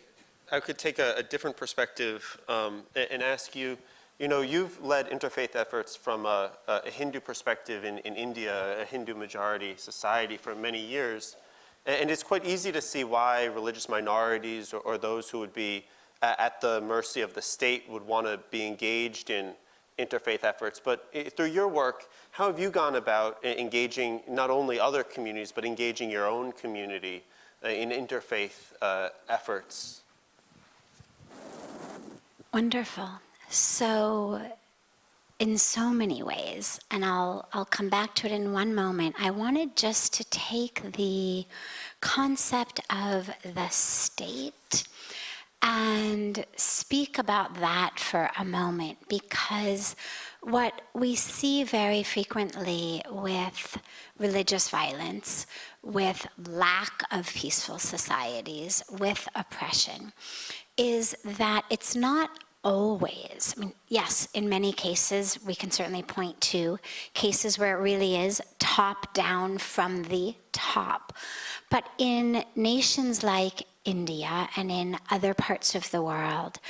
I could take a, a different perspective um, a- and, ask you, you know, you've led interfaith efforts from a, a Hindu perspective in, in India, a Hindu majority society for many years. A- And it's quite easy to see why religious minorities or, or those who would be at the mercy of the state would want to be engaged in interfaith efforts. But through your work, how have you gone about engaging not only other communities, but engaging your own community uh, in interfaith uh, efforts? Wonderful. So, in so many ways, and I'll, I'll come back to it in one moment, I wanted just to take the concept of the state and speak about that for a moment because what we see very frequently with religious violence, with lack of peaceful societies, with oppression, is that it's not always, I mean, yes, in many cases, we can certainly point to cases where it really is top down from the top. But in nations like India and in other parts of the world,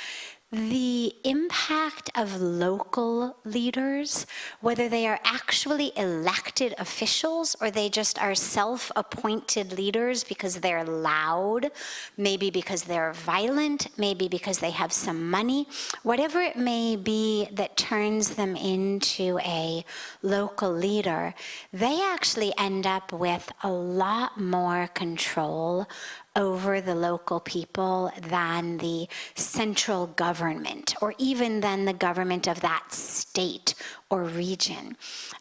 the impact of local leaders, whether they are actually elected officials or they just are self-appointed leaders because they're loud, maybe because they're violent, maybe because they have some money, whatever it may be that turns them into a local leader, they actually end up with a lot more control over the local people than the central government or even than the government of that state or region.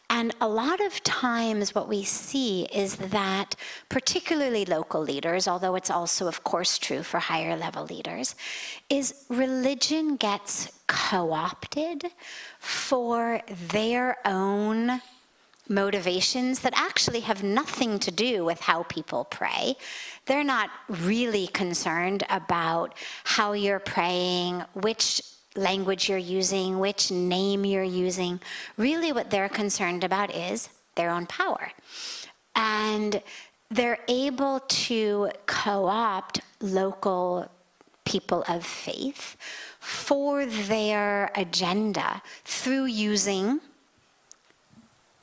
And a lot of times what we see is that particularly local leaders, although it's also of course true for higher level leaders, is religion gets co-opted for their own motivations that actually have nothing to do with how people pray. They're not really concerned about how you're praying, which language you're using, which name you're using. Really what they're concerned about is their own power. And they're able to co-opt local people of faith for their agenda through using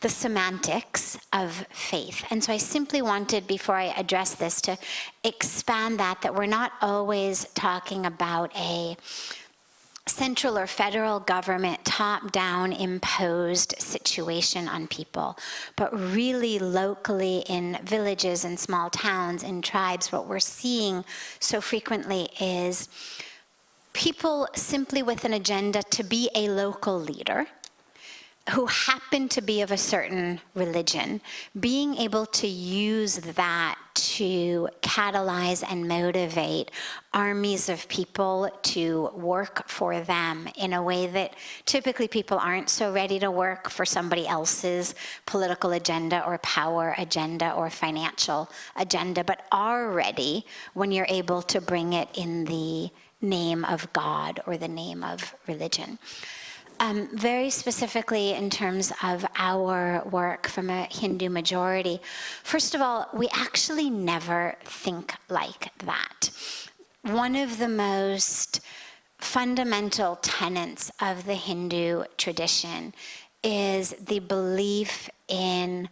the semantics of faith. And so I simply wanted, before I address this, to expand that, that we're not always talking about a central or federal government top-down imposed situation on people, but really locally in villages and small towns and tribes, what we're seeing so frequently is people simply with an agenda to be a local leader, who happen to be of a certain religion, being able to use that to catalyze and motivate armies of people to work for them in a way that typically people aren't so ready to work for somebody else's political agenda or power agenda or financial agenda, but are ready when you're able to bring it in the name of God or the name of religion. Um, very specifically in terms of our work from a Hindu majority, first of all, we actually never think like that. One of the most fundamental tenets of the Hindu tradition is the belief in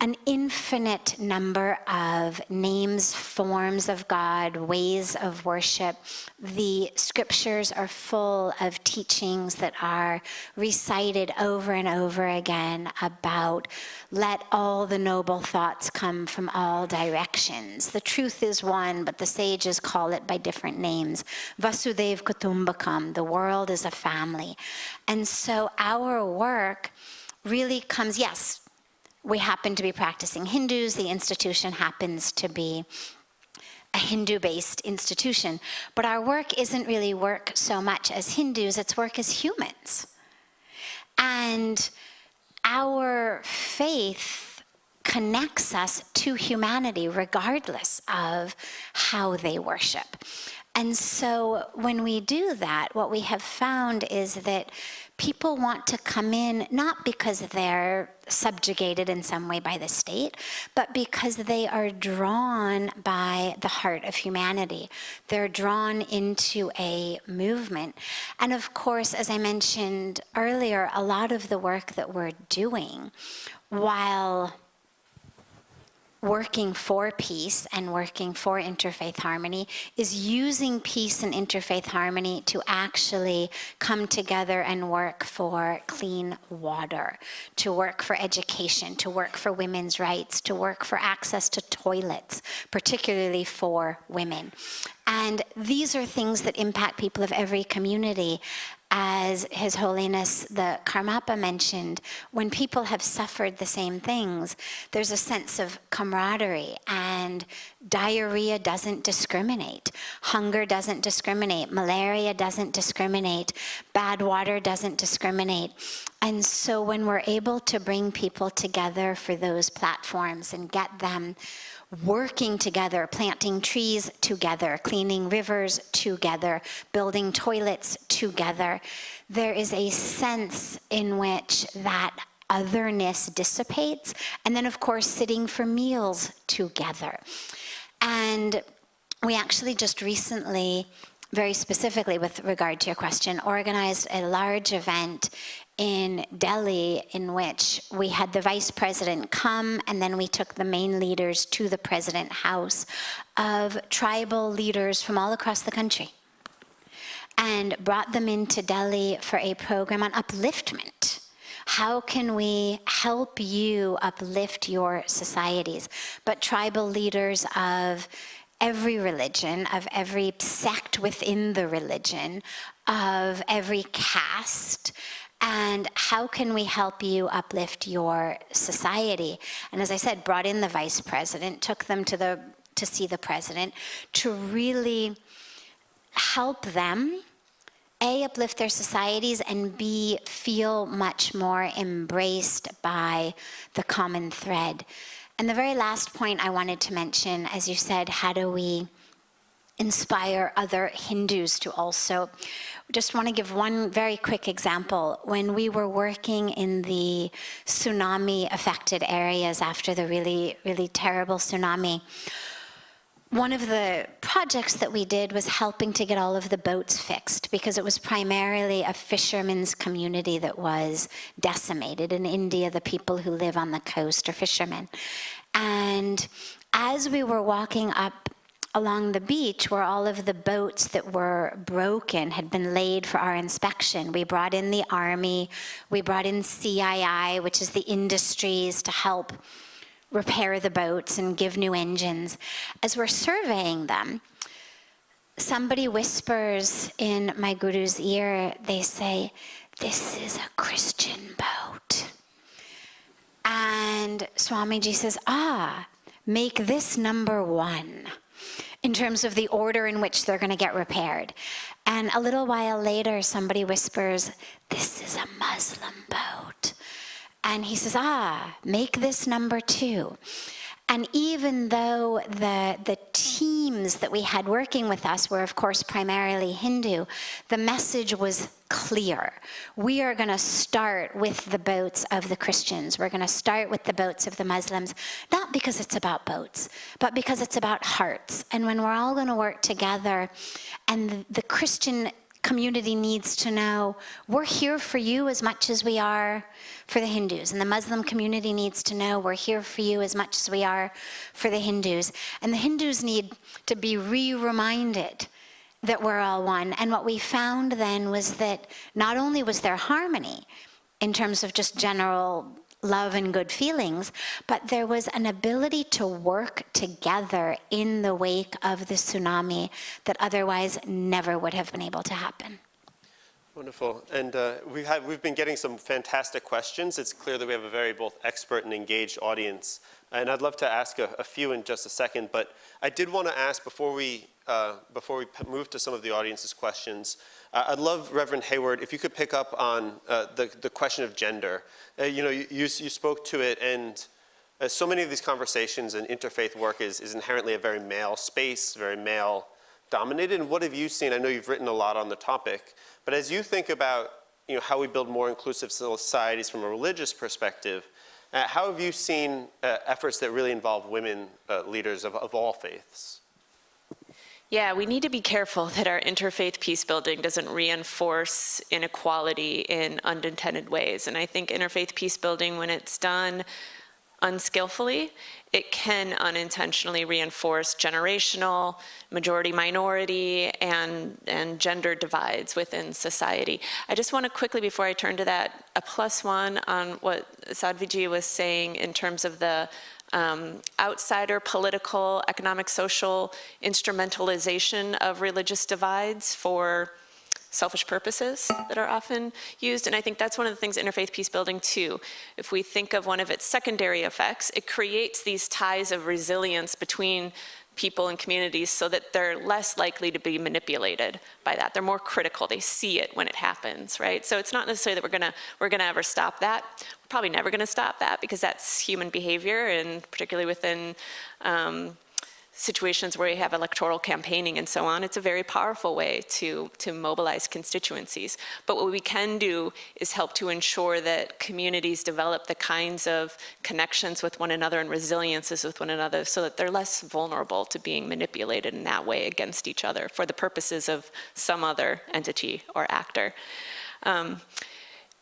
an infinite number of names, forms of God, ways of worship. The scriptures are full of teachings that are recited over and over again about let all the noble thoughts come from all directions. The truth is one, but the sages call it by different names. Vasudhaiva Kutumbakam, the world is a family. And so our work really comes, yes, we happen to be practicing Hindus, the institution happens to be a Hindu-based institution, but our work isn't really work so much as Hindus, it's work as humans. And our faith connects us to humanity regardless of how they worship. And so when we do that, what we have found is that people want to come in not because they're subjugated in some way by the state, but because they are drawn by the heart of humanity. They're drawn into a movement. And of course, as I mentioned earlier, a lot of the work that we're doing, while working for peace and working for interfaith harmony is using peace and interfaith harmony to actually come together and work for clean water, to work for education, to work for women's rights, to work for access to toilets, particularly for women. And these are things that impact people of every community. As His Holiness the Karmapa mentioned, when people have suffered the same things, there's a sense of camaraderie, and diarrhea doesn't discriminate, hunger doesn't discriminate, malaria doesn't discriminate, bad water doesn't discriminate. And so when we're able to bring people together for those platforms and get them working together, planting trees together, cleaning rivers together, building toilets together, there is a sense in which that otherness dissipates. And then, of course, sitting for meals together. And we actually just recently, very specifically with regard to your question, organized a large event in Delhi in which we had the vice president come and then we took the main leaders to the president house of tribal leaders from all across the country and brought them into Delhi for a program on upliftment. How can we help you uplift your societies? But tribal leaders of every religion, of every sect within the religion, of every caste, and how can we help you uplift your society? And as I said, brought in the vice president, took them to the to see the president to really help them a uplift their societies and b feel much more embraced by the common thread and the very last point i wanted to mention as you said how do we inspire other hindus to also just want to give one very quick example. When we were working in the tsunami affected areas after the really, really terrible tsunami, one of the projects that we did was helping to get all of the boats fixed because it was primarily a fishermen's community that was decimated. In India, the people who live on the coast are fishermen. And as we were walking up along the beach where all of the boats that were broken had been laid for our inspection. We brought in the Army, we brought in CII, which is the industries to help repair the boats and give new engines. As we're surveying them, somebody whispers in my guru's ear, they say, this is a Christian boat. And Swamiji says, ah, make this number one in terms of the order in which they're going to get repaired. And a little while later, somebody whispers, This is a Muslim boat. And he says, Ah, make this number two. And even though the, the teams that we had working with us were, of course, primarily Hindu, the message was clear. We are going to start with the boats of the Christians. We're going to start with the boats of the Muslims, not because it's about boats, but because it's about hearts. And when we're all going to work together, and the, the Christian community needs to know we're here for you as much as we are for the Hindus. And the Muslim community needs to know we're here for you as much as we are for the Hindus. And the Hindus need to be re-reminded that we're all one. And what we found then was that not only was there harmony in terms of just general love and good feelings, but there was an ability to work together in the wake of the tsunami that otherwise never would have been able to happen. Wonderful. And uh, we have, we've been getting some fantastic questions. It's clear that we have a very both expert and engaged audience. And I'd love to ask a, a few in just a second, but I did want to ask before we, uh, before we move to some of the audience's questions, uh, I'd love, Reverend Hayward, if you could pick up on uh, the, the question of gender. Uh, you know, you, you, spoke to it and uh, so many of these conversations and interfaith work is, is inherently a very male space, very male dominated. And what have you seen? I know you've written a lot on the topic, but as you think about you know, how we build more inclusive societies from a religious perspective, uh, how have you seen efforts that really involve women leaders of, of all faiths? Yeah, we need to be careful that our interfaith peace building doesn't reinforce inequality in unintended ways. And I think interfaith peace building, when it's done unskillfully, it can unintentionally reinforce generational, majority minority, and, and gender divides within society. I just want to quickly, before I turn to that, a plus one on what Sadhviji was saying in terms of the um, outsider political, economic, social instrumentalization of religious divides for selfish purposes that are often used. And I think that's one of the things interfaith peace building too. If we think of one of its secondary effects, it creates these ties of resilience between people and communities so that they're less likely to be manipulated by that. They're more critical. They see it when it happens, right? So it's not necessarily that we're gonna we're gonna ever stop that. Probably never gonna stop that because that's human behavior, and particularly within um, situations where you have electoral campaigning and so on, it's a very powerful way to, to mobilize constituencies. But what we can do is help to ensure that communities develop the kinds of connections with one another and resiliences with one another so that they're less vulnerable to being manipulated in that way against each other for the purposes of some other entity or actor. Um,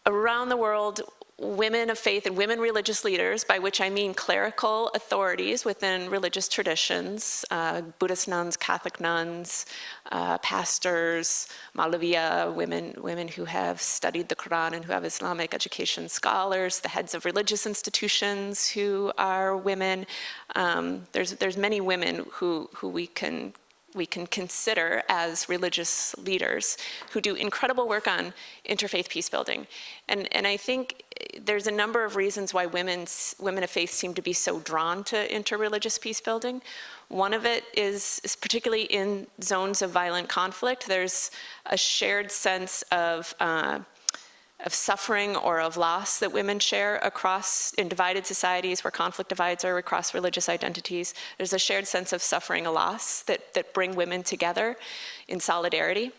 around the world, women of faith and women religious leaders, by which I mean clerical authorities within religious traditions, uh, Buddhist nuns, Catholic nuns, uh, pastors, Maulaviya, women, women who have studied the Quran and who have Islamic education scholars, the heads of religious institutions who are women. Um, there's, there's many women who, who we can we can consider as religious leaders who do incredible work on interfaith peace building. And, and I think there's a number of reasons why women's, women of faith seem to be so drawn to interreligious peace building. One of it is, is particularly in zones of violent conflict, there's a shared sense of uh, of suffering or of loss that women share across in divided societies where conflict divides are across religious identities. There's a shared sense of suffering a loss that, that bring women together in solidarity.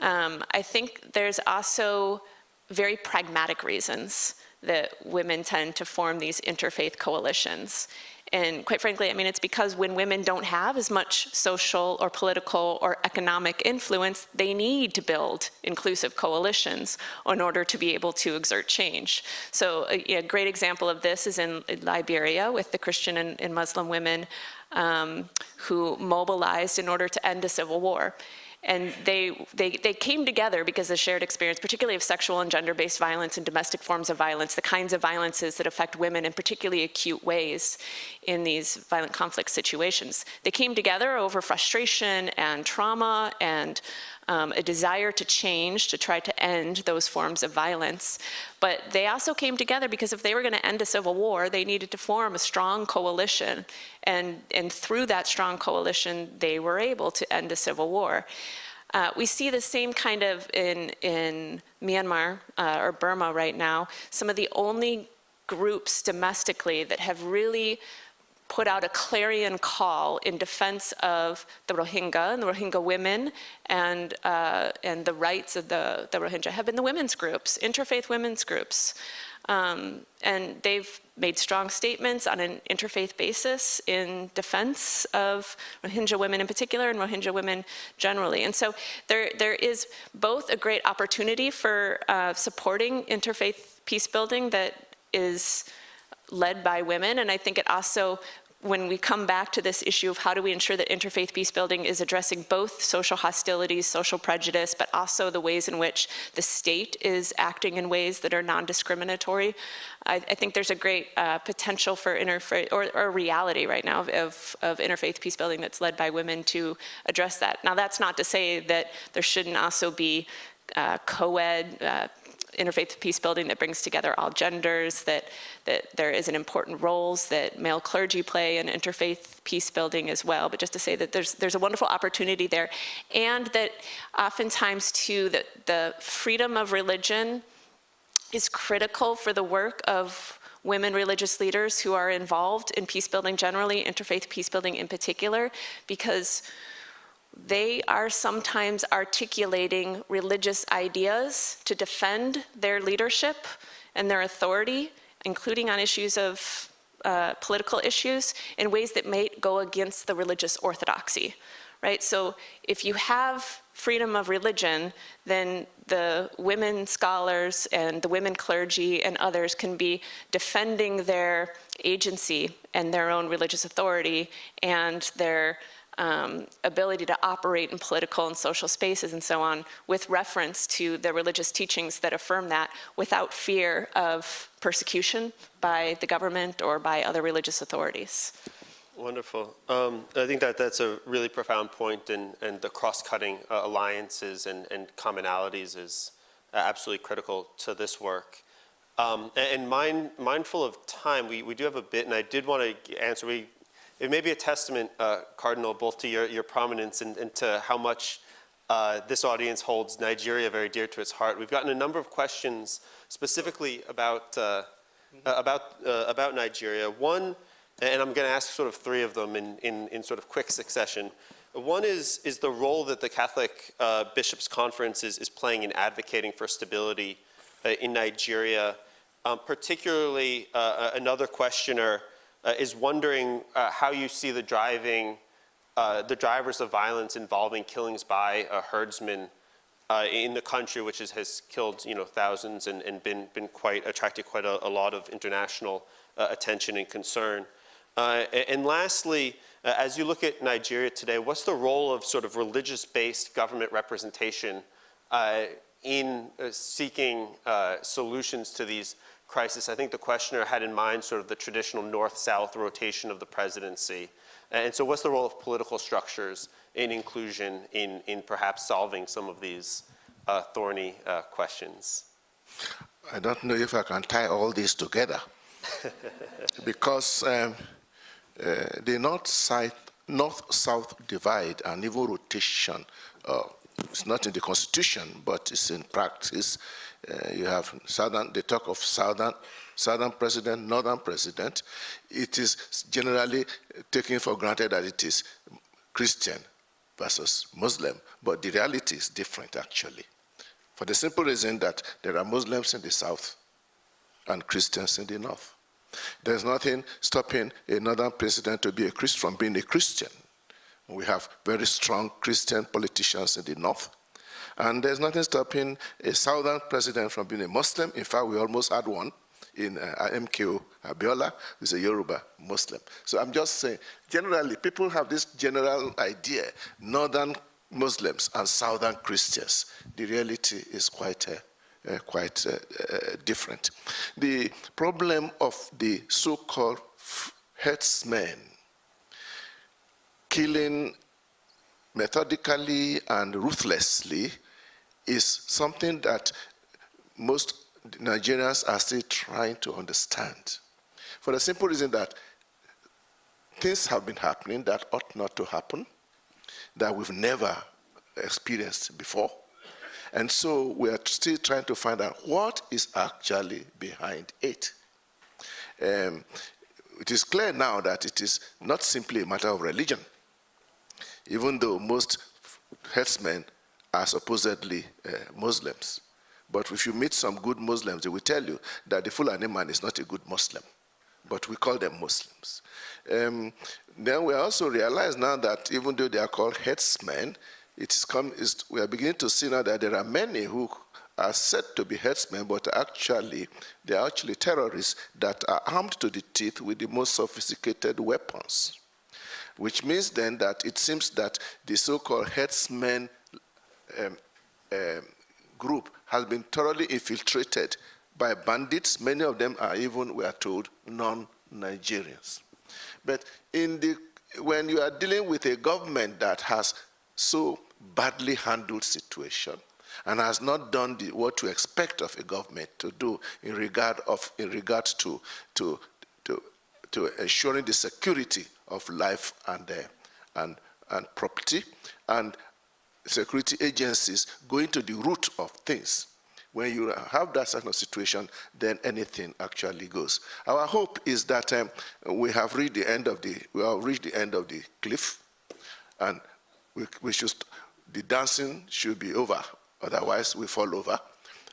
Um, I think there's also very pragmatic reasons that women tend to form these interfaith coalitions. And quite frankly, I mean, it's because when women don't have as much social or political or economic influence, they need to build inclusive coalitions in order to be able to exert change. So a, a great example of this is in, in Liberia with the Christian and, and Muslim women um, who mobilized in order to end a civil war. And they, they, they came together because of shared experience, particularly of sexual and gender-based violence and domestic forms of violence, the kinds of violences that affect women in particularly acute ways in these violent conflict situations. They came together over frustration and trauma and um, a desire to change, to try to end those forms of violence. But they also came together because if they were going to end a civil war, they needed to form a strong coalition. And, and through that strong coalition, they were able to end a civil war. Uh, we see the same kind of in, in Myanmar uh, or Burma right now. Some of the only groups domestically that have really put out a clarion call in defense of the Rohingya and the Rohingya women and, uh, and the rights of the, the Rohingya have been the women's groups, interfaith women's groups. Um, and they've made strong statements on an interfaith basis in defense of Rohingya women in particular and Rohingya women generally. And so there, there is both a great opportunity for uh, supporting interfaith peace building that is led by women. And I think it also when we come back to this issue of how do we ensure that interfaith peace building is addressing both social hostilities, social prejudice, but also the ways in which the state is acting in ways that are non-discriminatory. I, I, think there's a great uh, potential for interfaith, or, or, reality right now of, of interfaith peace building that's led by women to address that. Now that's not to say that there shouldn't also be uh, co-ed uh, interfaith peace building that brings together all genders, that, that there is an important roles that male clergy play in interfaith peace building as well. But just to say that there's, there's a wonderful opportunity there. And that oftentimes too, that the freedom of religion is critical for the work of women religious leaders who are involved in peace building generally, interfaith peace building in particular, because they are sometimes articulating religious ideas to defend their leadership and their authority, including on issues of uh, political issues, in ways that may go against the religious orthodoxy, right? So if you have freedom of religion, then the women scholars and the women clergy and others can be defending their agency and their own religious authority and their um, ability to operate in political and social spaces and so on with reference to the religious teachings that affirm that without fear of persecution by the government or by other religious authorities. Wonderful. Um, I think that that's a really profound point, and, and the cross-cutting uh, alliances and, and commonalities is absolutely critical to this work. Um, and and mind, mindful of time, we, we do have a bit, and I did want to answer. We, it may be a testament, uh, Cardinal, both to your, your prominence and, and to how much uh, this audience holds Nigeria very dear to its heart. We've gotten a number of questions specifically about, uh, uh, about, uh, about Nigeria. One, and I'm going to ask sort of three of them in, in, in sort of quick succession. One is, is the role that the Catholic uh, Bishops' Conference is, is playing in advocating for stability uh, in Nigeria. Um, particularly, uh, another questioner uh, is wondering uh, how you see the driving, uh, the drivers of violence involving killings by a herdsmen in the country, which is, has killed you know thousands and, and been been quite attracted quite a, a lot of international attention and concern. and lastly, uh, as you look at Nigeria today, what's the role of sort of religious-based government representation uh, in uh, seeking solutions to these crisis, I think the questioner had in mind sort of the traditional north-south rotation of the presidency. And so what's the role of political structures in inclusion in, in perhaps solving some of these uh, thorny uh, questions? I don't know if I can tie all these together because um, uh, the north-south north divide and even rotation uh, it's not in the constitution, but it's in practice. Uh, you have southern, they talk of southern, southern president, northern president. It is generally taken for granted that it is Christian versus Muslim, but the reality is different actually. For the simple reason that there are Muslims in the south and Christians in the north. There's nothing stopping a northern president to be a from being a Christian. We have very strong Christian politicians in the north. And there's nothing stopping a southern president from being a Muslim. In fact, we almost had one in uh, MKO Abiola, who's a Yoruba Muslim. So I'm just saying, generally, people have this general idea, northern Muslims and southern Christians. The reality is quite, uh, uh, quite uh, uh, different. The problem of the so-called herdsmen killing methodically and ruthlessly is something that most Nigerians are still trying to understand. For the simple reason that things have been happening that ought not to happen, that we've never experienced before. And so we are still trying to find out what is actually behind it. Um, it is clear now that it is not simply a matter of religion even though most herdsmen are supposedly uh, Muslims. But if you meet some good Muslims, they will tell you that the Fulani man is not a good Muslim, but we call them Muslims. Um, then we also realize now that even though they are called herdsmen, it is come, we are beginning to see now that there are many who are said to be herdsmen, but actually they are actually terrorists that are armed to the teeth with the most sophisticated weapons which means then that it seems that the so-called herdsmen um, um, group has been thoroughly infiltrated by bandits. Many of them are even, we are told, non-Nigerians. But in the, when you are dealing with a government that has so badly handled situation and has not done the, what you expect of a government to do in regard of in regard to to to, to ensuring the security of life and, uh, and, and property, and security agencies going to the root of things. When you have that sort of situation, then anything actually goes. Our hope is that um, we have reached the end of the we have reached the end of the cliff, and we, we should the dancing should be over. Otherwise, we fall over.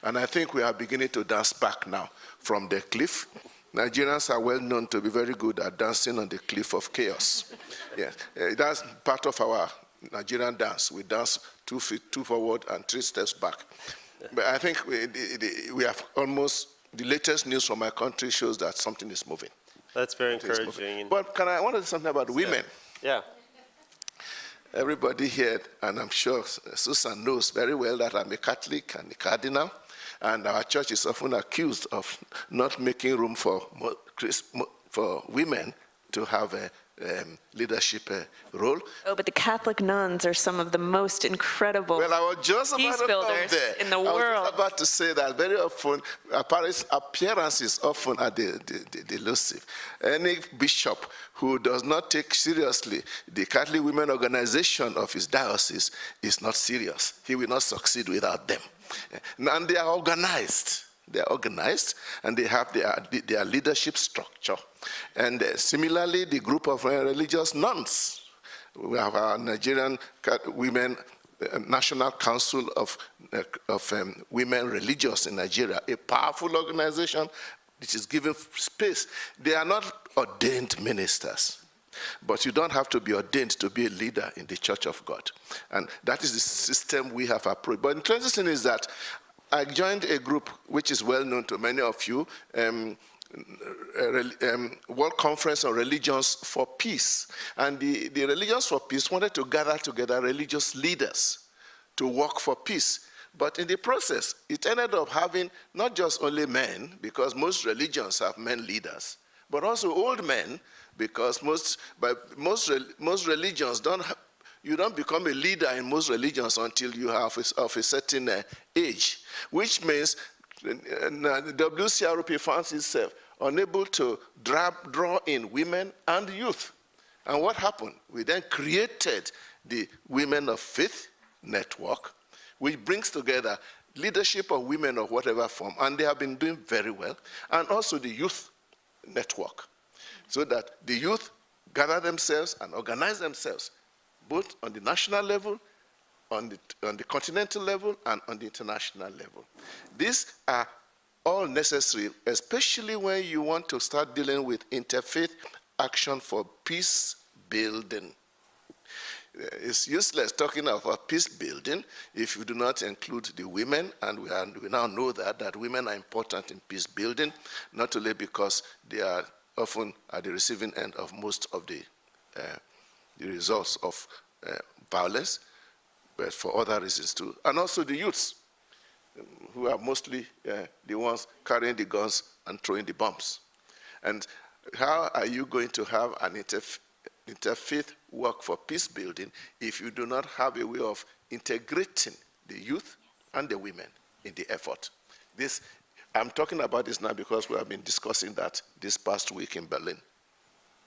And I think we are beginning to dance back now from the cliff. Nigerians are well known to be very good at dancing on the cliff of chaos. yes, uh, that's part of our Nigerian dance. We dance two feet, two forward and three steps back. But I think we, we have almost, the latest news from my country shows that something is moving. That's very encouraging. But can I, I want to say something about women. Yeah. everybody here, and I'm sure Susan knows very well that I'm a Catholic and a cardinal, and our church is often accused of not making room for, mo- Chris- mo- for women to have a um, leadership uh, role. Oh, but the Catholic nuns are some of the most incredible. Well, I was just about Peace to builders there. in the I was just world. about to say that very often appearance- appearances often are the, the, the, the elusive. Any bishop who does not take seriously the Catholic Women Organization of his diocese is not serious. He will not succeed without them. And they are organized. They are organized and they have their, their leadership structure. And uh, similarly, the group of uh, religious nuns we have our Nigerian Women uh, National Council of, of um, Women Religious in Nigeria, a powerful organization which is given space. They are not ordained ministers, but you don't have to be ordained to be a leader in the Church of God. And that is the system we have approached. But the interesting is that I joined a group which is well known to many of you, um, um, World Conference on Religions for Peace. And the, the Religions for Peace wanted to gather together religious leaders to work for peace. But in the process, it ended up having not just only men, because most religions have men leaders, but also old men, because most, but most, most religions don't have, you don't become a leader in most religions until you have a, of a certain uh, age, which means uh, the WCRP finds itself unable to dra- draw in women and youth. And what happened? We then created the Women of Faith Network, which brings together leadership of women of whatever form, and they have been doing very well, and also the Youth Network, so that the youth gather themselves and organize themselves, both on the national level, on the, on the continental level, and on the international level. These are all necessary, especially when you want to start dealing with interfaith action for peace building. Uh, It's useless talking about peace building if you do not include the women, and we, are, we now know that, that women are important in peace building, not only because they are often at the receiving end of most of the, uh, the results of uh, violence, but for other reasons too, and also the youths who are mostly uh, the ones carrying the guns and throwing the bombs. And how are you going to have an interf- interfaith work for peace building if you do not have a way of integrating the youth and the women in the effort? This, I'm talking about this now because we have been discussing that this past week in Berlin.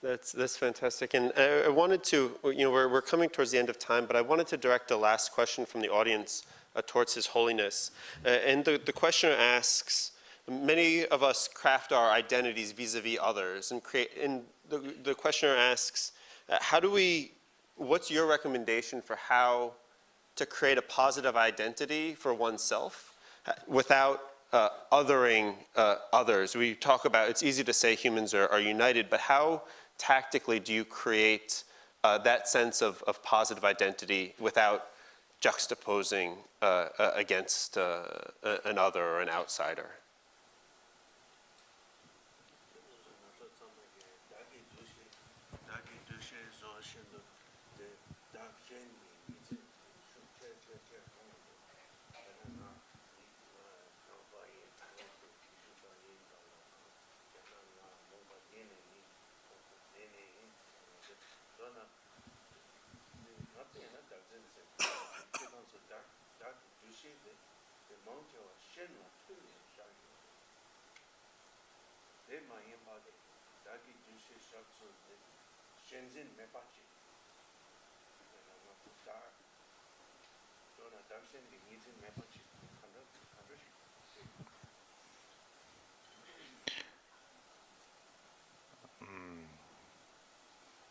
That's, that's fantastic. And I, I wanted to, you know, we're, we're coming towards the end of time, but I wanted to direct a last question from the audience uh, towards His Holiness. Uh, and the, the questioner asks, many of us craft our identities vis-a-vis others and create, and the, the questioner asks, uh, how do we, what's your recommendation for how to create a positive identity for oneself uh, without uh, othering uh, others. We talk about, it's easy to say humans are, are united, but how tactically do you create uh, that sense of, of positive identity without juxtaposing uh, uh, against uh, an other or an outsider?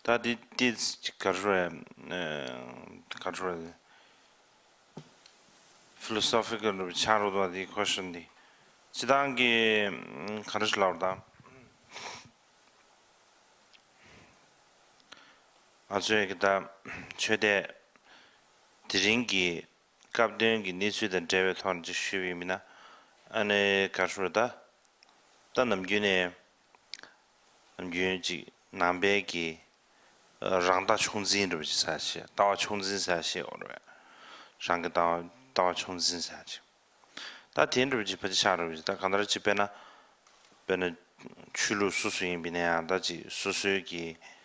다 디, 디, 가르에, 가르에, philosophical 차로도 디 question디. 지단기 가르슬라우다. 아주 기다 최대 드링기 갑den기 니스든 제베 톤지 쉬비미나 아네 가르다 단 남균에 남균지 남배기 rāngdā chōngzīn rūpa jī sāshī, dāwa chōngzīn sāshī o rūpa, rāngā dāwa, dāwa chōngzīn sāshī. Tā tīn rūpa jī pachī shā rūpa jī, tā kāndarā jī pēnā, pēnā chūlū sūsū yin bīnā yā, tā jī sūsū yu kī pēnā dāwa chōng, dāwa chōdu kyūpa yin sāmba rūpa jī, rī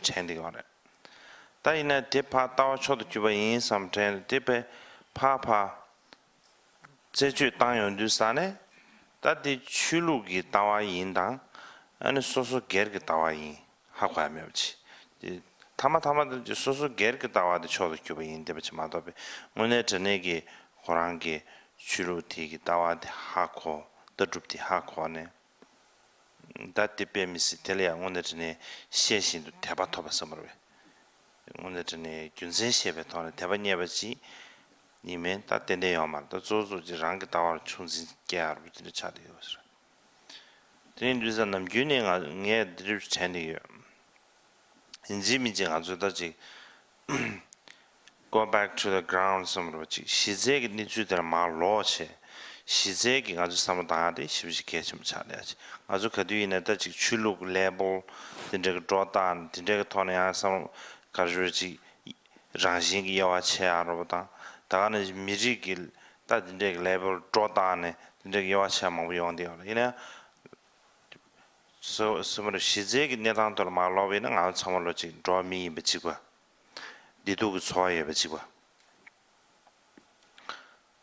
chēndi kā rā. Tā yinā tē pā dāwa chōdu kyūpa yin sāmba chēndi, tē pē pā pā zē chū tāng yon dū sāne, 다디 출루기 다와 인당 아니 소소 게르기 다와 인 하고 하면지 타마 타마들 소소 게르기 다와도 저도 교배 인데 버치 마도베 문에 전에기 호랑기 출루티기 다와데 하고 더줍디 하고네 dati pe misi telaya ngone zhine xie xin tu teba toba samarwe ngone zhine gyunzen xie pe toba teba nyeba chi nime da tende yaw mar da zo zo ji rangi dawa ra chungzin kya arbu dili chadi yaw sra teni dhuza nam gyuni nga nga dhirib chani yaw inzi mi ji nga zo da ji go back to the ground samarwe chi shizegi ni zu dara maa loo che 시제기 아주 삼다데 십시게 좀 차려야지 아주 그 뒤에는 지 출룩 레벨 진짜 드로단 진짜 토네야 삼 가지고지 장신기 야와체 알아보다 다가는 미지길 따진데 레벨 쪼다네 진짜 요아차 뭐 용돼요. 이네 so sumar shizegi nedan tor ma lobe na nga chamalo chi draw mi be chi gwa didu gu so ye be chi gwa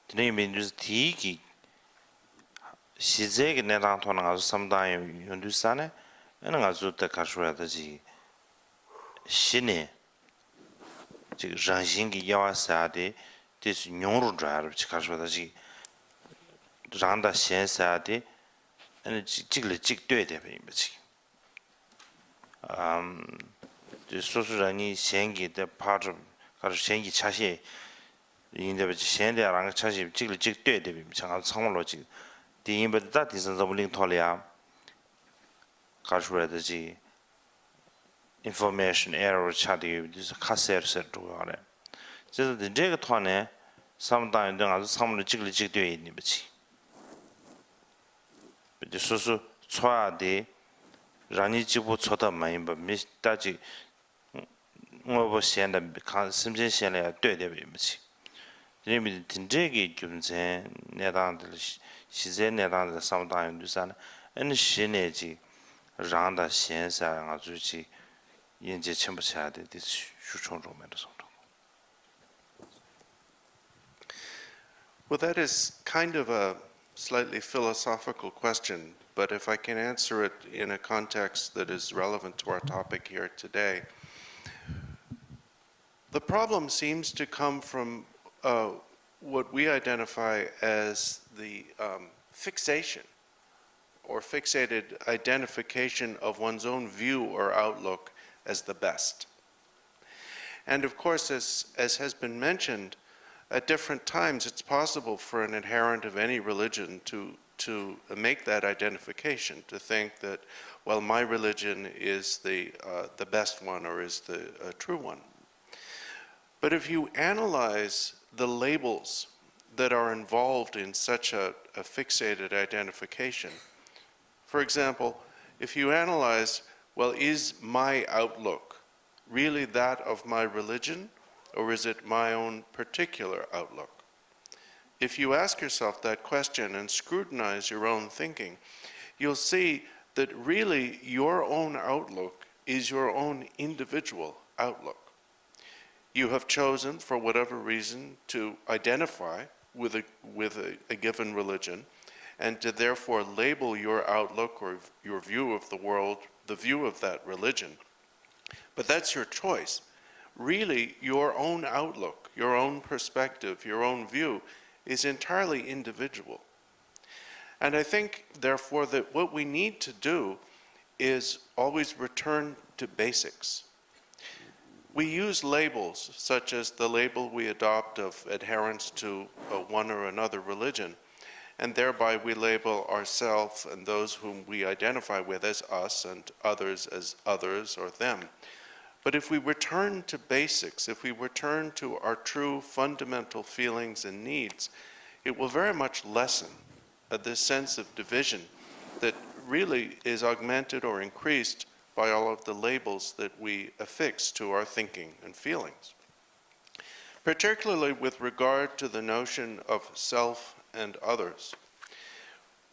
tine mi nus ti ki 시제기 내랑 토는 아주 삼다이 연두산에 내가 아주 때 가셔야 되지. 신이 즉 장신기 야와사데 디스 뇽으로 자르 가셔야 되지. 장다 신사데 아니 찍을 찍돼야 돼 이거지 음 소수라니 생기데 파르 가르 생기 차시 인데 비 생데 랑 차시 찍을 찍돼야 돼 장아 상물로 찍 di yinba dada di san zabu ling thole ya kashwara daji information error chadi yu disa khasayar sar dhruwa gare zida di dhega thwane samdaan yu dhangaa zu samlu jikli jikdiyo yin nibachi di susu chwaa di rani jibu choda mayinba mi daji ngobo shen da simchen shen la ya dhyo dhebe nibachi dhini mi dhindegi gyumzen nedaan dhili shize ne rang da samdang yun du sa na an shi ne ji rang da xian sa nga zu ji yin je chen pa cha de di shu chong zhong me de song Well, that is kind of a slightly philosophical question, but if I can answer it in a context that is relevant to our topic here today, the problem seems to come from uh, what we identify as the um, fixation or fixated identification of one's own view or outlook as the best. And of course, as, as has been mentioned, at different times, it's possible for an adherent of any religion to, to make that identification, to think that, well, my religion is the, uh, the best one or is the uh, true one. But if you analyze the labels that are involved in such a, a fixated identification, for example, if you analyze, well, is my outlook really that of my religion or is it my own particular outlook? If you ask yourself that question and scrutinize your own thinking, you'll see that really your own outlook is your own individual outlook. You have chosen, for whatever reason, to identify with a, with a, a given religion and to therefore label your outlook or your view of the world, the view of that religion. But that's your choice really your own outlook, your own perspective, your own view is entirely individual. And I think, therefore, that what we need to do is always return to basics. We use labels, such as the label we adopt of adherence to one or another religion, and thereby we label ourselves and those whom we identify with as us and others as others or them. But if we return to basics, if we return to our true fundamental feelings and needs, it will very much lessen uh, this sense of division that really is augmented or increased by all of the labels that we affix to our thinking and feelings. Particularly with regard to the notion of self and others.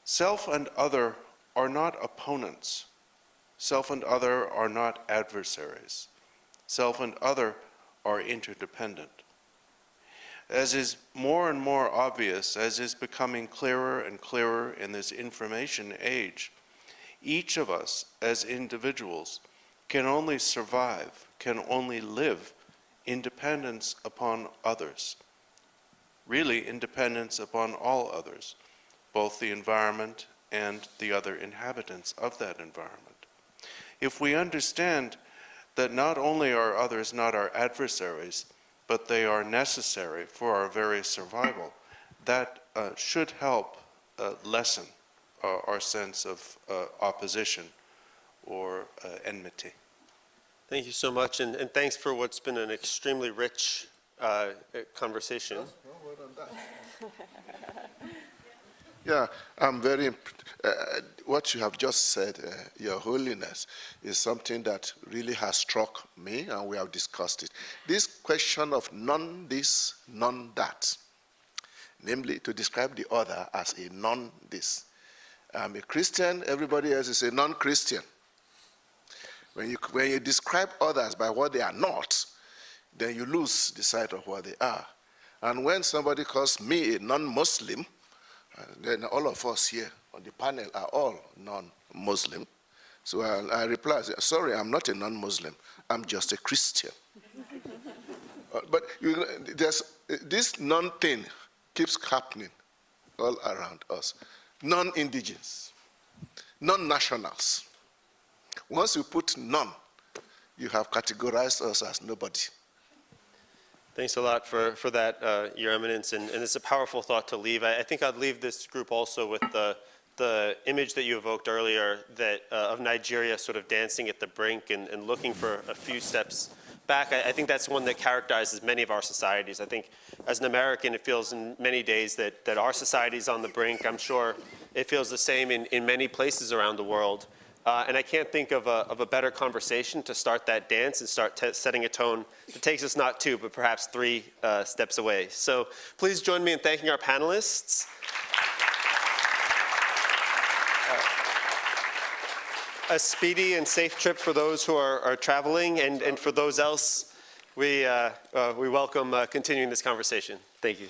Self and other are not opponents. Self and other are not adversaries. Self and other are interdependent. As is more and more obvious, as is becoming clearer and clearer in this information age, each of us as individuals can only survive, can only live independence upon others. Really, independence upon all others, both the environment and the other inhabitants of that environment. If we understand that not only are others not our adversaries, but they are necessary for our very survival, that uh, should help uh, lessen our sense of uh, opposition or uh, enmity. Thank you so much, and, and thanks for what's been an extremely rich uh, conversation. Yeah, I'm very, imp- uh, what you have just said, uh, Your Holiness, is something that really has struck me, and we have discussed it. This question of none this, none that, namely to describe the other as a non this. I'm a Christian, everybody else is a non Christian. When you, when you describe others by what they are not, then you lose the sight of what they are. And when somebody calls me a non Muslim, uh, then all of us here on the panel are all non-Muslim. So I, I reply, sorry, I'm not a non-Muslim. I'm just a Christian. Uh, but you, this non-thing keeps happening all around us. Non-indigens, non-nationals. Once you put none, you have categorized us as nobody. Thanks a lot for, for that, uh, Your Eminence, and, and it's a powerful thought to leave. I, I think I'd leave this group also with the, the image that you evoked earlier that, uh, of Nigeria sort of dancing at the brink and, and looking for a few steps back. I, I think that's one that characterizes many of our societies. I think as an American, it feels in many days that, that our society is on the brink. I'm sure it feels the same in, in many places around the world. Uh, and I can't think of a, of a better conversation to start that dance and start setting a tone that takes us not two, but perhaps three uh, steps away. So please join me in thanking our panelists. A speedy and safe trip for those who are, are traveling, and, and for those else, we, uh, uh, we welcome uh, continuing this conversation. Thank you.